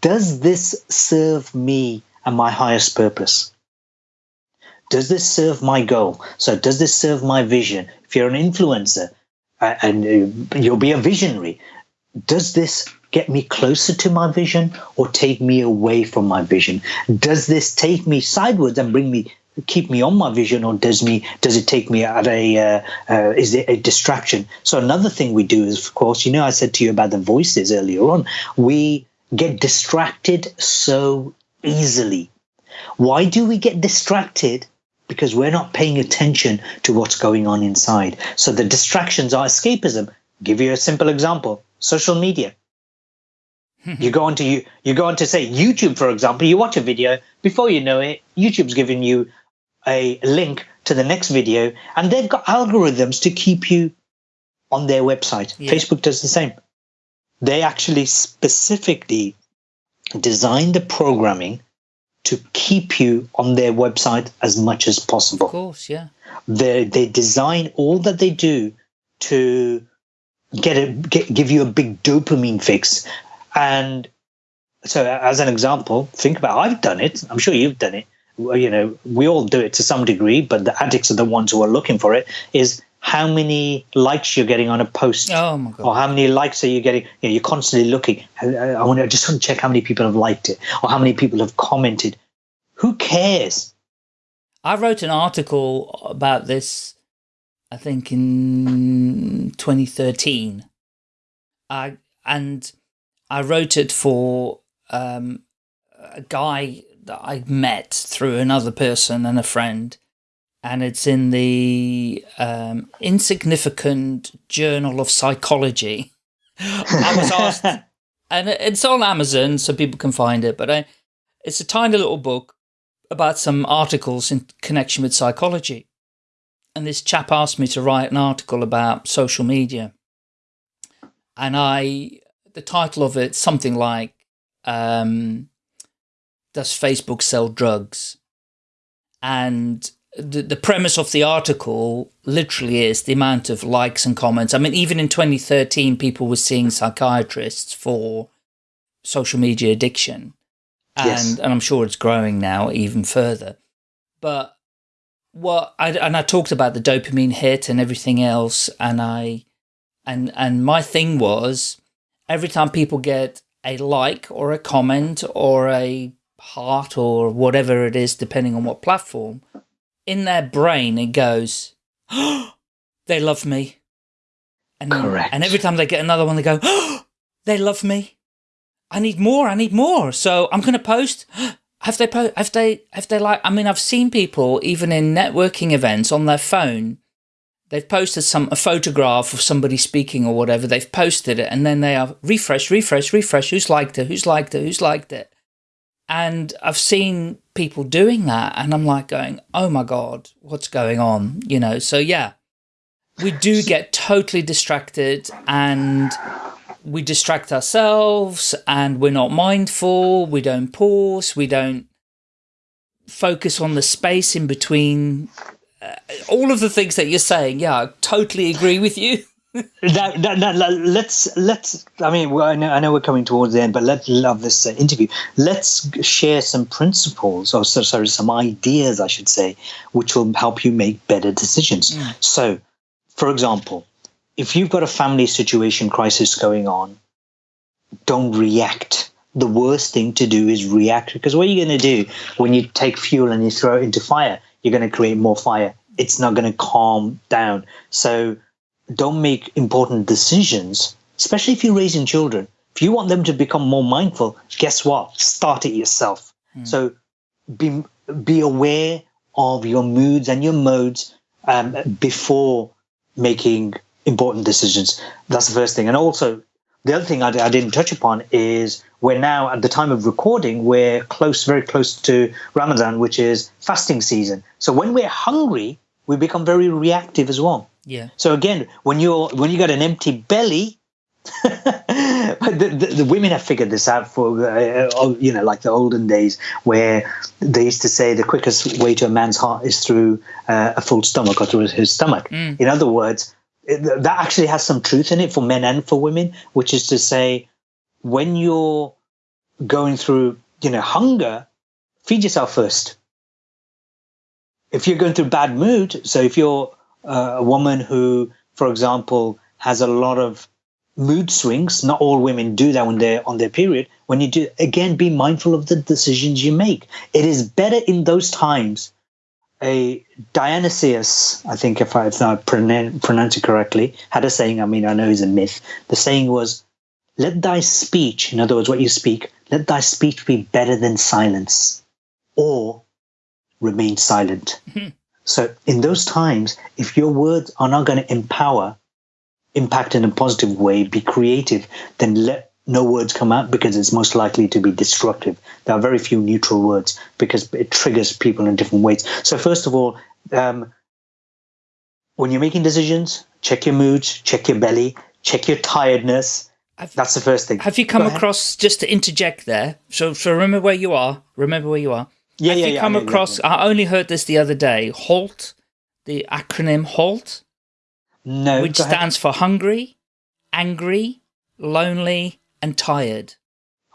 Does this serve me and my highest purpose? Does this serve my goal? So, does this serve my vision? If you're an influencer uh, and uh, you'll be a visionary, does this get me closer to my vision or take me away from my vision? Does this take me sideways and bring me keep me on my vision or does me does it take me at a uh, uh, is it a distraction? So another thing we do is of course you know i said to you about the voices earlier on we get distracted so easily. Why do we get distracted? Because we're not paying attention to what's going on inside. So the distractions are escapism. Give you a simple example social media. You go on to you you go on to say youtube for example you watch a video. Before you know it youtube's giving you a link to the next video and they've got algorithms to keep you on their website. Yeah. facebook does the same. They actually specifically design the programming to keep you on their website as much as possible. Of course, yeah. they they design all that they do to get a get, give you a big dopamine fix. And so as an example think about i've done it. I'm sure you've done it you know we all do it to some degree but the addicts are the ones who are looking for it is how many likes you're getting on a post Oh my god. or how many likes are you getting? You know, you're constantly looking. I, I want to just want to check how many people have liked it or how many people have commented. Who cares? I wrote an article about this, I think in 2013. I, and I wrote it for um, a guy that I met through another person and a friend. And it's in the um, Insignificant Journal of Psychology. I was asked, and it's on Amazon so people can find it, but I, it's a tiny little book about some articles in connection with psychology. And this chap asked me to write an article about social media. And I, the title of it, something like, um, Does Facebook Sell Drugs? And the, the premise of the article literally is the amount of likes and comments. I mean, even in 2013, people were seeing psychiatrists for social media addiction and Yes. and I'm sure it's growing now even further. But what I and I talked about the dopamine hit and everything else, and I and and my thing was every time people get a like or a comment or a heart or whatever it is, depending on what platform, in their brain it goes, they love me. And Correct. And every time they get another one, they go, they love me. I need more. I need more. So I'm going to post. Have they po- Have they? Have they like? I mean, I've seen people even in networking events on their phone. They've posted some a photograph of somebody speaking or whatever. They've posted it, and then they are refresh, refresh, refresh. Who's liked it? Who's liked it? Who's liked it? And I've seen people doing that, and I'm like going, "Oh my god, what's going on?" You know. So yeah, we do get totally distracted and we distract ourselves and we're not mindful, we don't pause, we don't focus on the space in between. Uh, all of the things that you're saying, yeah, I totally agree with you. that, that, that, let's let's i mean well, I, know, I know we're coming towards the end but let's love this uh, interview. Let's share some principles or so, sorry some ideas i should say which will help you make better decisions. So for example if you've got a family situation crisis going on don't react. The worst thing to do is react because what are you going to do when you take fuel and you throw it into fire you're going to create more fire. It's not going to calm down. So don't make important decisions, especially if you're raising children. If you want them to become more mindful, guess what? Start it yourself. So be be aware of your moods and your modes um, before making important decisions. That's the first thing. And also, the other thing I, I, didn't touch upon is we're now at the time of recording, we're close, very close to Ramadan, which is fasting season. So when we're hungry, we become very reactive as well. Yeah. So again, when you're when you got an empty belly, the, the, the, women have figured this out for uh, uh, you know like the olden days where they used to say the quickest way to a man's heart is through uh, a full stomach or through his stomach. Mm. In other words, that actually has some truth in it for men and for women, which is to say, when you're going through, you know, hunger, feed yourself first. If you're going through bad mood, so if you're uh, a woman who, for example, has a lot of mood swings, not all women do that when they're on their period. When you do, again, be mindful of the decisions you make. It is better in those times a Dionysius, I think if I, if I pronounce it correctly, had a saying. I mean, I know it's a myth. The saying was, "Let thy speech, in other words, what you speak, let thy speech be better than silence, or remain silent." Mm-hmm. So, in those times, if your words are not going to empower, impact in a positive way, be creative, then let no words come out because it's most likely to be destructive. There are very few neutral words because it triggers people in different ways. So, first of all, um, when you're making decisions, check your moods, check your belly, check your tiredness. Have, That's the first thing. Have you come across, just to interject there, so, so remember where you are, remember where you are. Yeah, have yeah, you yeah, come yeah, across, yeah, I only heard this the other day, HALT, the acronym HALT? No. Which stands for hungry, angry, lonely, and tired.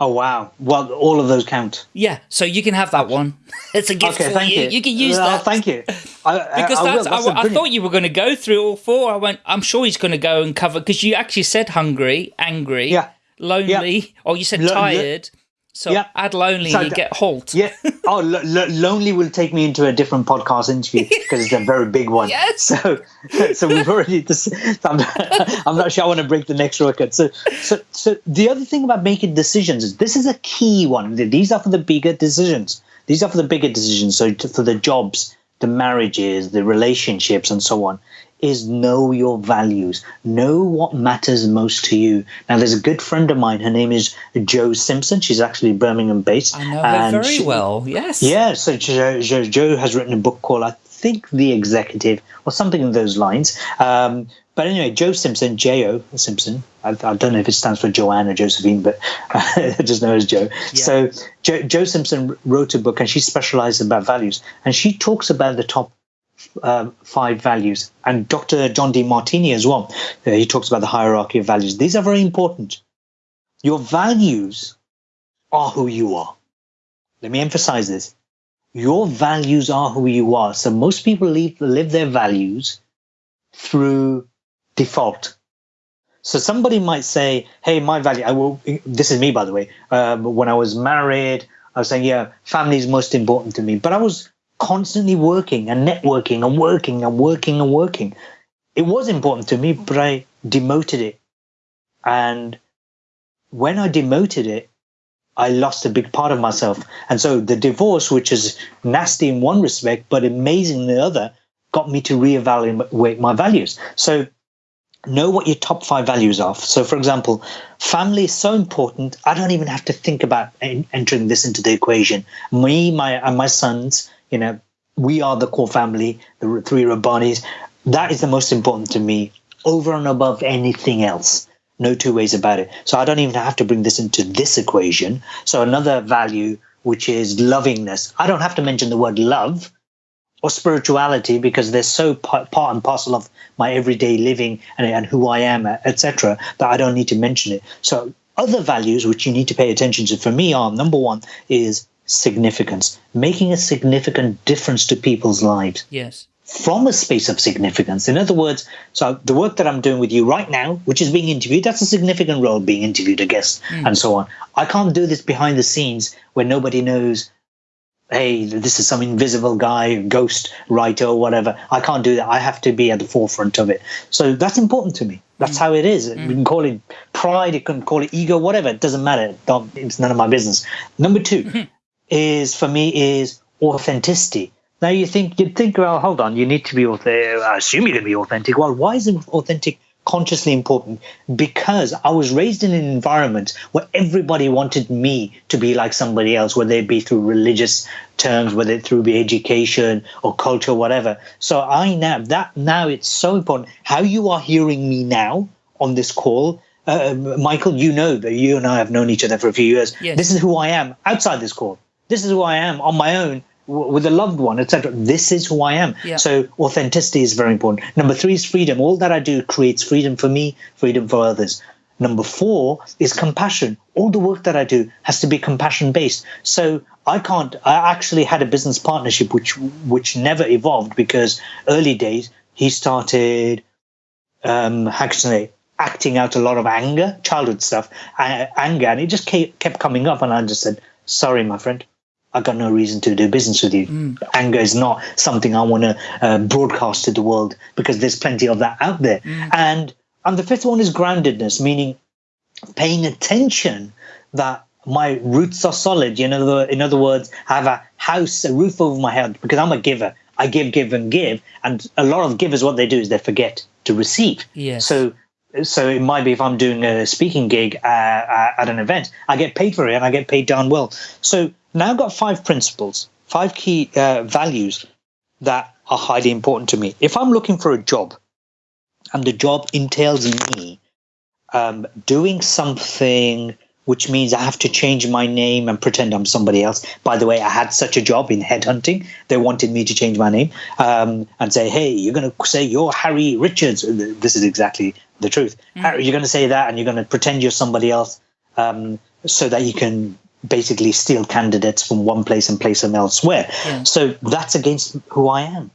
Oh wow! Well, all of those count. Yeah, so you can have that one. it's a gift okay, for you. you. you. can use that. thank you. I, because I, that's, that's I, I thought you were going to go through all four. I went. I'm sure he's going to go and cover because you actually said hungry, angry, yeah. lonely, yeah. or you said tired. So yeah. add lonely so, you get halt. Yeah. Oh, lo- lo- lonely will take me into a different podcast interview because it's a very big one. yes. So, so we've already. I'm, I'm not sure I want to break the next record. So, so, so the other thing about making decisions is this is a key one. These are for the bigger decisions. These are for the bigger decisions. So for the jobs, the marriages, the relationships, and so on is know your values. Know what matters most to you. Now, there's a good friend of mine. Her name is Jo Simpson. She's actually Birmingham based. I know her very she, well. Yes. Yeah. So Jo, Jo, Jo, has written a book called, I think, The Executive or something in those lines. Um, but anyway, Jo Simpson, J O Simpson. I, I, don't know if it stands for Joanne or Josephine, but I just know as Jo. Yeah. So jo, Jo Simpson wrote a book, and she specializes about values, and she talks about the top um, five values. And Dr. John Demartini as well, uh, he talks about the hierarchy of values. These are very important. Your values are who you are. Let me emphasize this. Your values are who you are. So most people live, live their values through default. So somebody might say, "Hey, my value." I will. This is me, by the way. Um, when I was married, I was saying, "Yeah, family is most important to me." But I was constantly working and networking and working and working and working. It was important to me, but I demoted it. And when I demoted it, I lost a big part of myself. And so the divorce, which is nasty in one respect, but amazing in the other, got me to reevaluate my values. So know what your top five values are. So, for example, family is so important. I don't even have to think about entering this into the equation. Me, my and my sons you know, we are the core family, the three Rabbanis. That is the most important to me over and above anything else. No two ways about it. So I don't even have to bring this into this equation. So another value, which is lovingness. I don't have to mention the word love or spirituality because they're so part and parcel of my everyday living and, and who I am, etc., that I don't need to mention it. So other values which you need to pay attention to for me are number one is significance, making a significant difference to people's lives. Yes. From a space of significance. In other words, so the work that I'm doing with you right now, which is being interviewed, that's a significant role being interviewed, a guest, mm. and so on. I can't do this behind the scenes where nobody knows hey, this is some invisible guy, ghost writer, or whatever. I can't do that. I have to be at the forefront of it. So that's important to me. That's mm. how it is. Mm. We can call it pride, you can call it ego, whatever. It doesn't matter. Don't, it's none of my business. Number two, is for me is authenticity. Now you think you'd think, well, hold on, you need to be authentic. I assume you're going to be authentic. Well, why is authentic consciously important? Because I was raised in an environment where everybody wanted me to be like somebody else, whether it be through religious terms, whether it through be education or culture, or whatever. So I now that now it's so important how you are hearing me now on this call. Uh, Michael, you know that you and I have known each other for a few years. Yes. This is who I am outside this call. This is who I am on my own with a loved one, etc. This is who I am. Yeah. So authenticity is very important. Number three is freedom. All that I do creates freedom for me, freedom for others. Number four is compassion. All the work that I do has to be compassion based. So I can't. I actually had a business partnership which which never evolved because early days he started um, how can I say acting out a lot of anger, childhood stuff, uh, anger, and it just kept, kept coming up, and I just said, "Sorry, my friend." I got no reason to do business with you. Anger is not something I want to uh, broadcast to the world because there's plenty of that out there. And and the fifth one is groundedness, meaning paying attention that my roots are solid. In other, in other words, I have a house, a roof over my head because I'm a giver. I give, give, and give. And a lot of givers, what they do is they forget to receive. Yes. So, so it might be if I'm doing a speaking gig uh, uh, at an event, I get paid for it and I get paid darn well. So now I've got five principles, five key uh, values that are highly important to me. If I'm looking for a job and the job entails me um, doing something which means I have to change my name and pretend I'm somebody else. By the way, I had such a job in headhunting. They wanted me to change my name um, and say, hey, you're going to say you're Harry Richards. This is exactly the truth. Harry, you're going to say that and you're going to pretend you're somebody else um, so that you can basically steal candidates from one place and place them elsewhere. Yeah. So that's against who I am.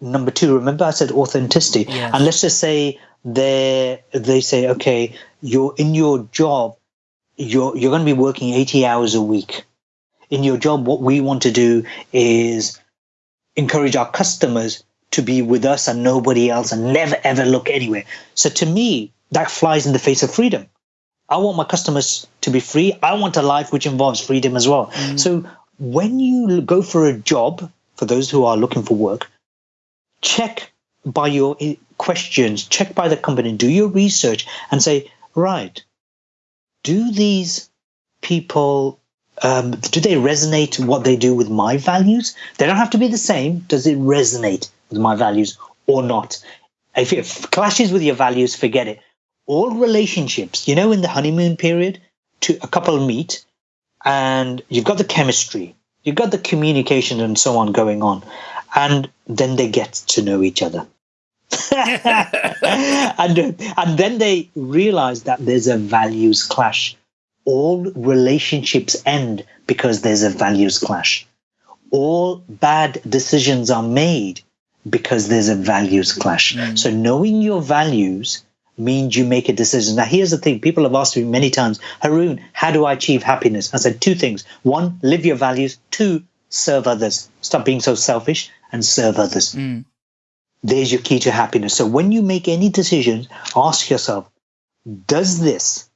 Number two, remember I said authenticity. And let's just say they they say, okay, you're in your job, you're you're going to be working 80 hours a week. In your job, what we want to do is encourage our customers to be with us and nobody else and never ever look anywhere. So to me, that flies in the face of freedom. I want my customers to be free. I want a life which involves freedom as well. So when you go for a job, for those who are looking for work, check by your questions, check by the company, do your research and say, right, do these people um, do they resonate what they do with my values? They don't have to be the same. Does it resonate with my values or not? If it clashes with your values, forget it. All relationships, you know, in the honeymoon period, to a couple meet and you've got the chemistry, you've got the communication and so on going on, and then they get to know each other. and, and then they realize that there's a values clash. All relationships end because there's a values clash. All bad decisions are made because there's a values clash. Hmm. So knowing your values means you make a decision. Now, here's the thing people have asked me many times, Haroon, how do I achieve happiness? I said two things. One, live your values. Two, serve others. Stop being so selfish and serve others. Mm. There's your key to happiness. So when you make any decisions, ask yourself, does this,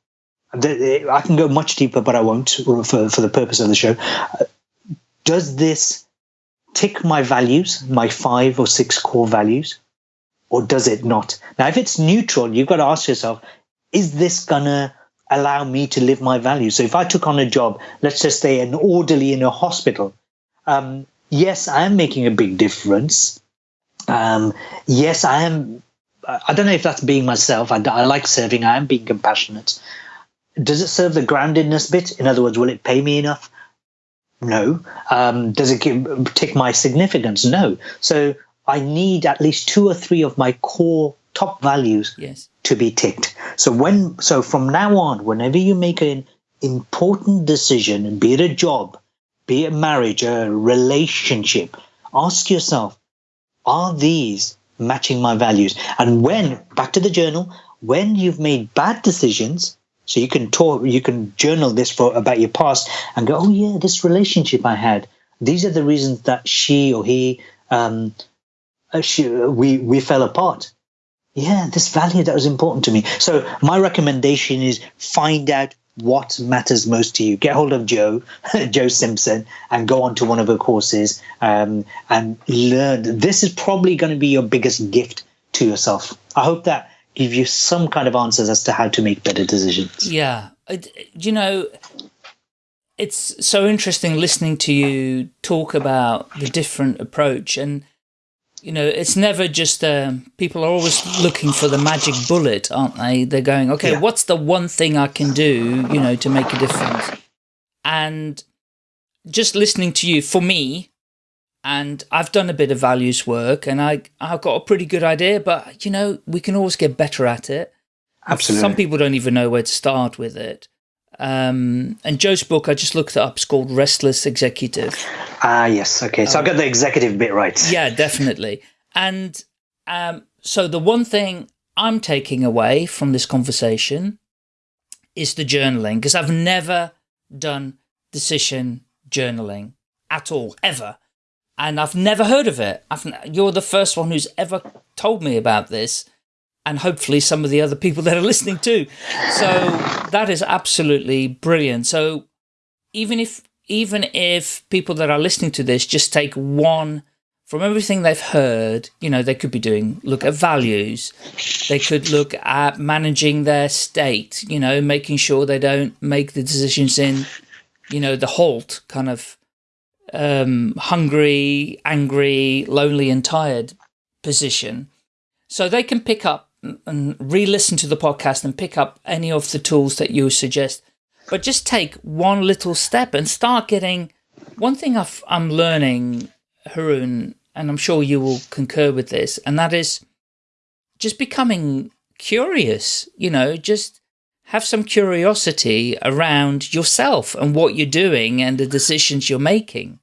I can go much deeper, but I won't for, for the purpose of the show. Does this tick my values, my five or six core values? Or does it not? Now, if it's neutral, you've got to ask yourself, is this gonna allow me to live my values? So if I took on a job, let's just say an orderly in a hospital, um, yes, I am making a big difference. Um, yes, I am. I don't know if that's being myself. I, I like serving. I am being compassionate. Does it serve the groundedness bit? In other words, will it pay me enough? No. Um, does it give, tick my significance? No. So I need at least two or three of my core top values Yes. to be ticked. So when so from now on, whenever you make an important decision, be it a job, be it a marriage, a relationship, ask yourself, are these matching my values? And when back to the journal, when you've made bad decisions, so you can talk, you can journal this for about your past and go, oh yeah, this relationship I had. These are the reasons that she or he, um, we we fell apart yeah, this value that was important to me. So my recommendation is find out what matters most to you. Get hold of Jo, Jo Simpson, and go on to one of her courses um, and learn. This is probably going to be your biggest gift to yourself. I hope that gives you some kind of answers as to how to make better decisions. Yeah. You know, it's so interesting listening to you talk about the different approach and you know, it's never just, um, people are always looking for the magic bullet, aren't they? They're going, okay, yeah. what's the one thing I can do, you know, to make a difference? And just listening to you, for me, and I've done a bit of values work and I, I've got a pretty good idea, but, you know, we can always get better at it. Absolutely. Some people don't even know where to start with it. Um, and Jo's book, I just looked it up. It's called Restless Executive. Ah, yes. Okay. So um, I got the executive bit right. Yeah, definitely. And um, so the one thing I'm taking away from this conversation is the journaling, because I've never done decision journaling at all, ever. And I've never heard of it. I've, you're the first one who's ever told me about this and hopefully some of the other people that are listening too. So that is absolutely brilliant. So even if even if people that are listening to this just take one from everything they've heard, you know, they could be doing look at values. They could look at managing their state, you know, making sure they don't make the decisions in, you know, the halt kind of um, hungry, angry, lonely and tired position. So they can pick up and re-listen to the podcast and pick up any of the tools that you suggest. But just take one little step and start getting, one thing i am learning, Haroon, and I'm sure you will concur with this, and that is just becoming curious, you know, just have some curiosity around yourself and what you're doing and the decisions you're making.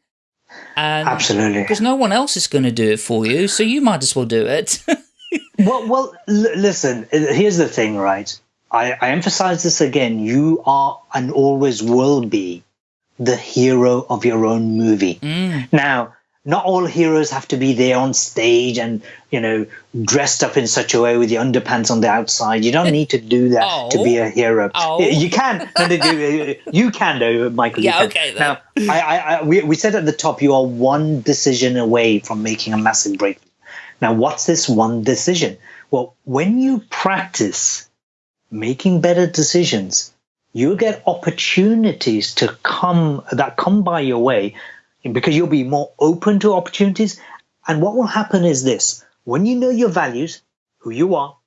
And Absolutely. Because no one else is going to do it for you, so you might as well do it. well, well, listen. Here's the thing, right? I, I emphasize this again. You are and always will be the hero of your own movie. Mm. Now, not all heroes have to be there on stage and you know dressed up in such a way with the underpants on the outside. You don't need to do that oh. to be a hero. Oh. You can, you can though, Michael. Yeah, okay. Then. Now, I, I, I, we, we said at the top, you are one decision away from making a massive breakthrough. Now, what's this one decision? Well, when you practice making better decisions, you get opportunities to come that come by your way because you'll be more open to opportunities. And what will happen is this when you know your values, who you are,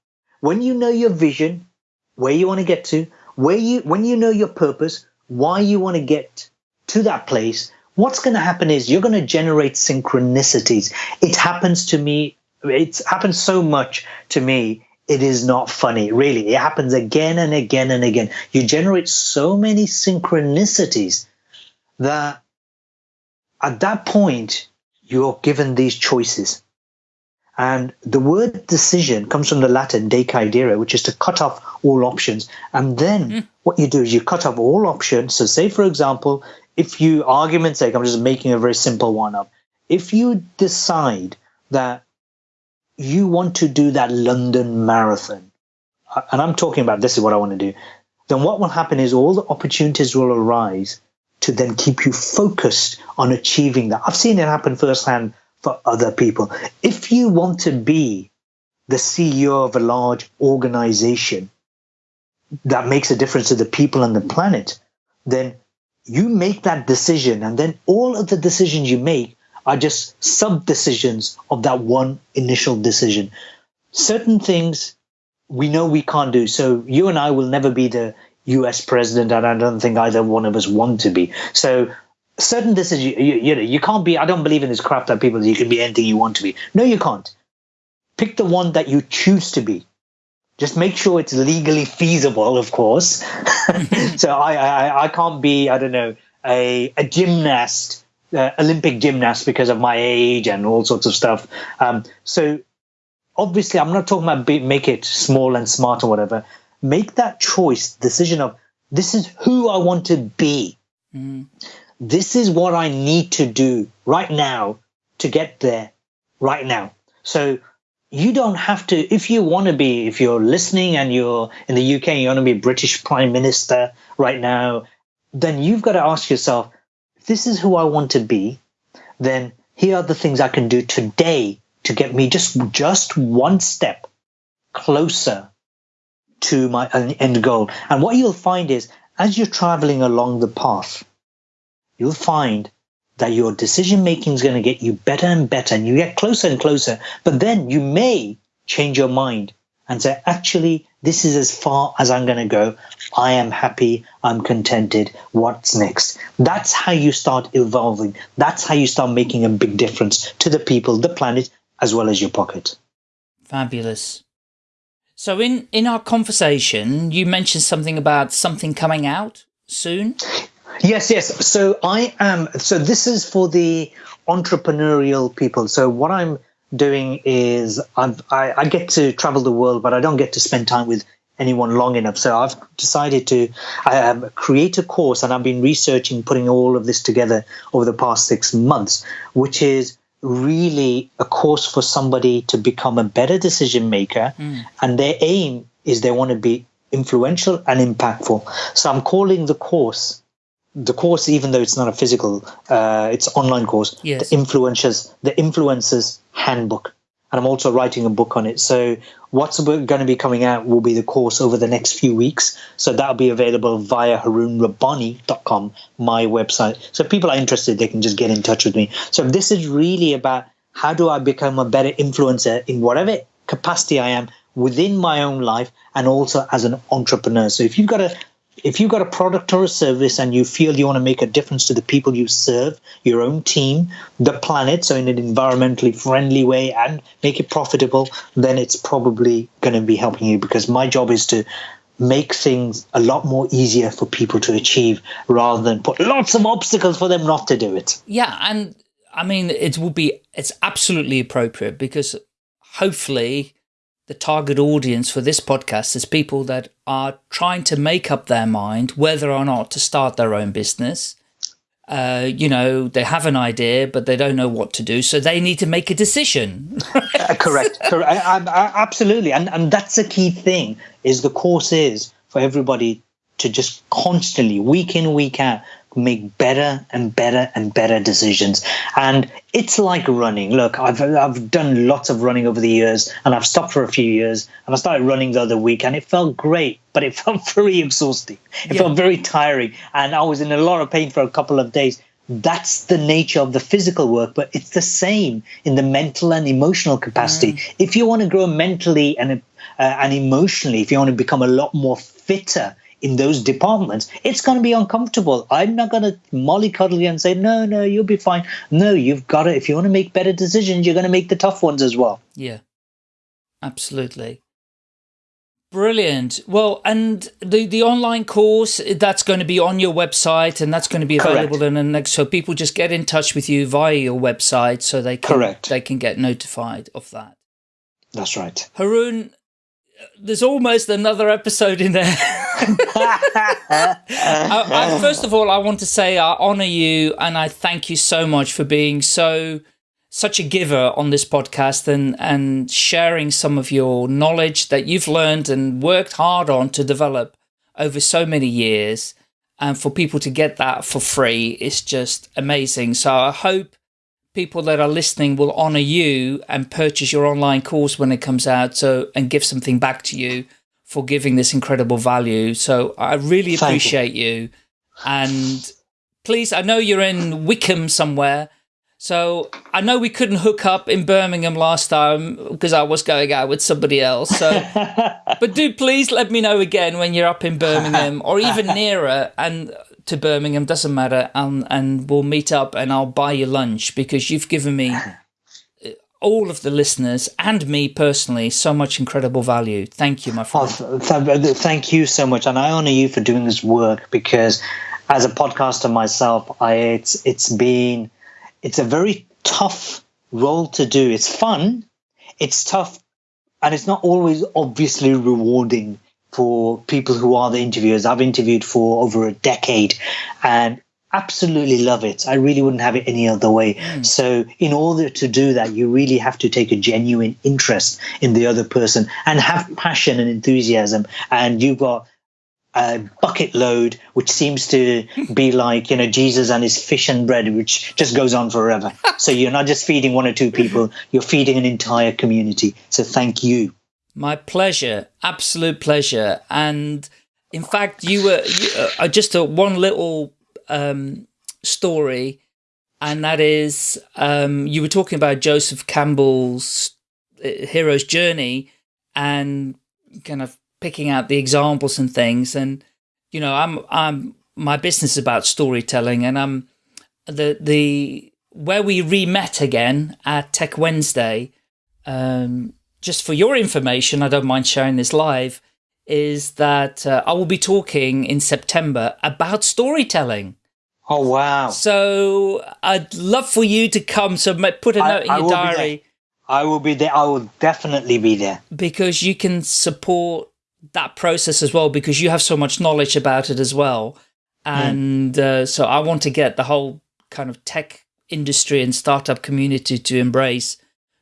when you know your vision, where you want to get to, where you when you know your purpose, why you want to get to that place, what's going to happen is you're going to generate synchronicities. It happens to me it's happened so much to me it is not funny really it happens again and again and again you generate so many synchronicities that at that point you're given these choices and the word decision comes from the Latin decidere, which is to cut off all options. And then mm. what you do is you cut off all options. So say, for example, if you, argument's sake, I'm just making a very simple one up. If you decide that you want to do that London marathon, uh, and I'm talking about this is what I want to do, then what will happen is all the opportunities will arise to then keep you focused on achieving that. I've seen it happen firsthand for other people. If you want to be the CEO of a large organization that makes a difference to the people on the planet, then you make that decision, and then all of the decisions you make are just sub decisions of that one initial decision. Certain things we know we can't do. So you and I will never be the US president, and I don't think either one of us want to be. So certain decisions, you, you, know, you can't be. I don't believe in this crap that people you can be anything you want to be. No, you can't. Pick the one that you choose to be. Just make sure it's legally feasible, of course. so I, I I can't be I don't know a a gymnast uh, Olympic gymnast because of my age and all sorts of stuff. Um, so obviously, I'm not talking about be, make it small and smart or whatever. Make that choice, decision of this is who I want to be. Mm. This is what I need to do right now to get there right now. So you don't have to if you want to be if you're listening and you're in the uk and you want to be british prime minister right now then you've got to ask yourself this is who i want to be then here are the things i can do today to get me just just one step closer to my end goal and what you'll find is as you're traveling along the path you'll find that your decision making is going to get you better and better and you get closer and closer. But then you may change your mind and say, actually, this is as far as I'm going to go. I am happy. I'm contented. What's next? That's how you start evolving. That's how you start making a big difference to the people, the planet, as well as your pocket. Fabulous. So in, in our conversation, you mentioned something about something coming out soon. Yes, yes. So I am. So this is for the entrepreneurial people. So what I'm doing is I'm, I, I get to travel the world, but I don't get to spend time with anyone long enough. So I've decided to um, create a course, and I've been researching, putting all of this together over the past six months, which is really a course for somebody to become a better decision maker. Mm. And their aim is they want to be influential and impactful. So I'm calling the course the course, even though it's not a physical, uh, it's online course. Yes. The influencers, the influencers handbook, and I'm also writing a book on it. So what's going to be coming out will be the course over the next few weeks. So that'll be available via haroonrabbani.com, my website. So if people are interested, they can just get in touch with me. So this is really about how do I become a better influencer in whatever capacity I am within my own life and also as an entrepreneur. So if you've got a if you've got a product or a service and you feel you want to make a difference to the people you serve, your own team, the planet, so in an environmentally friendly way and make it profitable, then it's probably going to be helping you because my job is to make things a lot more easier for people to achieve rather than put lots of obstacles for them not to do it. Yeah. And I mean, it will be, it's absolutely appropriate because hopefully the target audience for this podcast is people that are trying to make up their mind whether or not to start their own business. Uh, you know, they have an idea, but they don't know what to do. So they need to make a decision. uh, correct. correct. I, I, absolutely. And, and that's a key thing is the course is for everybody to just constantly, week in, week out, make better and better and better decisions. And it's like running. Look, I've I've done lots of running over the years, and I've stopped for a few years, and I started running the other week, and it felt great, but it felt very exhausting. It yeah. felt very tiring, and I was in a lot of pain for a couple of days. That's the nature of the physical work, but it's the same in the mental and emotional capacity. Mm. If you want to grow mentally and uh, and emotionally, if you want to become a lot more fitter in those departments, it's going to be uncomfortable. I'm not going to mollycoddle you and say, no, no, you'll be fine. No, you've got to, if you want to make better decisions, you're going to make the tough ones as well. Yeah, absolutely. Brilliant. Well, and the, the online course, eh, that's going to be on your website and that's going to be available Correct. in the next, so people just get in touch with you via your website so they can, Correct. they can get notified of that. That's right. Haroon, there's almost another episode in there. I, I, first of all, I want to say I honor you and I thank you so much for being so such a giver on this podcast and and sharing some of your knowledge that you've learned and worked hard on to develop over so many years. And for people to get that for free is just amazing. So I hope people that are listening will honor you and purchase your online course when it comes out so and give something back to you for giving this incredible value so i really appreciate you. you. and please i know you're in wickham somewhere so I know we couldn't hook up in Birmingham last time because I was going out with somebody else. So, but do please let me know again when you're up in Birmingham or even nearer and to Birmingham, doesn't matter, and, and we'll meet up and I'll buy you lunch because you've given me, uh, all of the listeners and me personally, so much incredible value. Thank you, my friend. Oh, th thank you so much. And I honor you for doing this work because as a podcaster myself, I, it's, it's been, it's a very tough role to do. It's fun, it's tough, and it's not always obviously rewarding for people who are the interviewers. I've interviewed for over a decade, and absolutely love it. I really wouldn't have it any other way. Mm. So, in order to do that, you really have to take a genuine interest in the other person and have passion and enthusiasm. And you've got a bucket load, which seems to be like, you know, Jesus and his fish and bread, which just goes on forever. so, you're not just feeding one or two people, you're feeding an entire community. So, thank you. My pleasure. Absolute pleasure. And in fact, you were you, uh, just a one little um, story, and that is um, you were talking about Joseph Campbell's uh, hero's journey and kind of picking out the examples and things. And you know, I'm I'm my business is about storytelling, and I'm the the where we re met again at Tech Wednesday. Um, just for your information, I don't mind sharing this live is that uh, I will be talking in September about storytelling. Oh, wow. So I'd love for you to come. So put a note in your diary. I will be there. I will definitely be there. Because you can support that process as well, because you have so much knowledge about it as well. Hmm. And mm. uh, so I want to get the whole kind of tech industry and startup community to embrace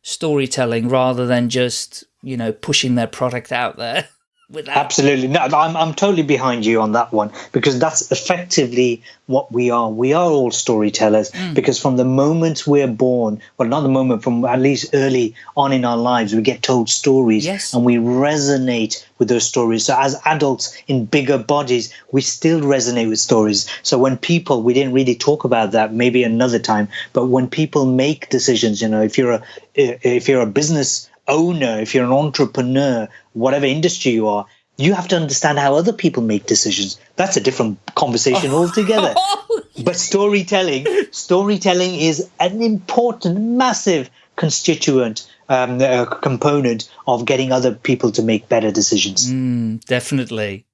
storytelling rather than just, you know, pushing their product out there. Without. Absolutely, no, I'm I'm totally behind you on that one because that's effectively what we are. We are all storytellers mm. because from the moment we're born, well, not the moment, from at least early on in our lives, we get told stories yes. and we resonate with those stories. So as adults in bigger bodies, we still resonate with stories. So when people, we didn't really talk about that, maybe another time, but when people make decisions, you know, if you're a if you're a business owner, if you're an entrepreneur, whatever industry you are, you have to understand how other people make decisions. That's a different conversation altogether. but storytelling, storytelling is an important, massive constituent um, uh, component of getting other people to make better decisions. Mm, definitely.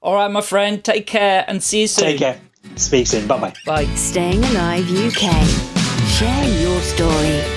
All right, my friend, take care and see you soon. Take care. Speak soon. Bye-bye. Bye. Staying Alive UK. Share your story.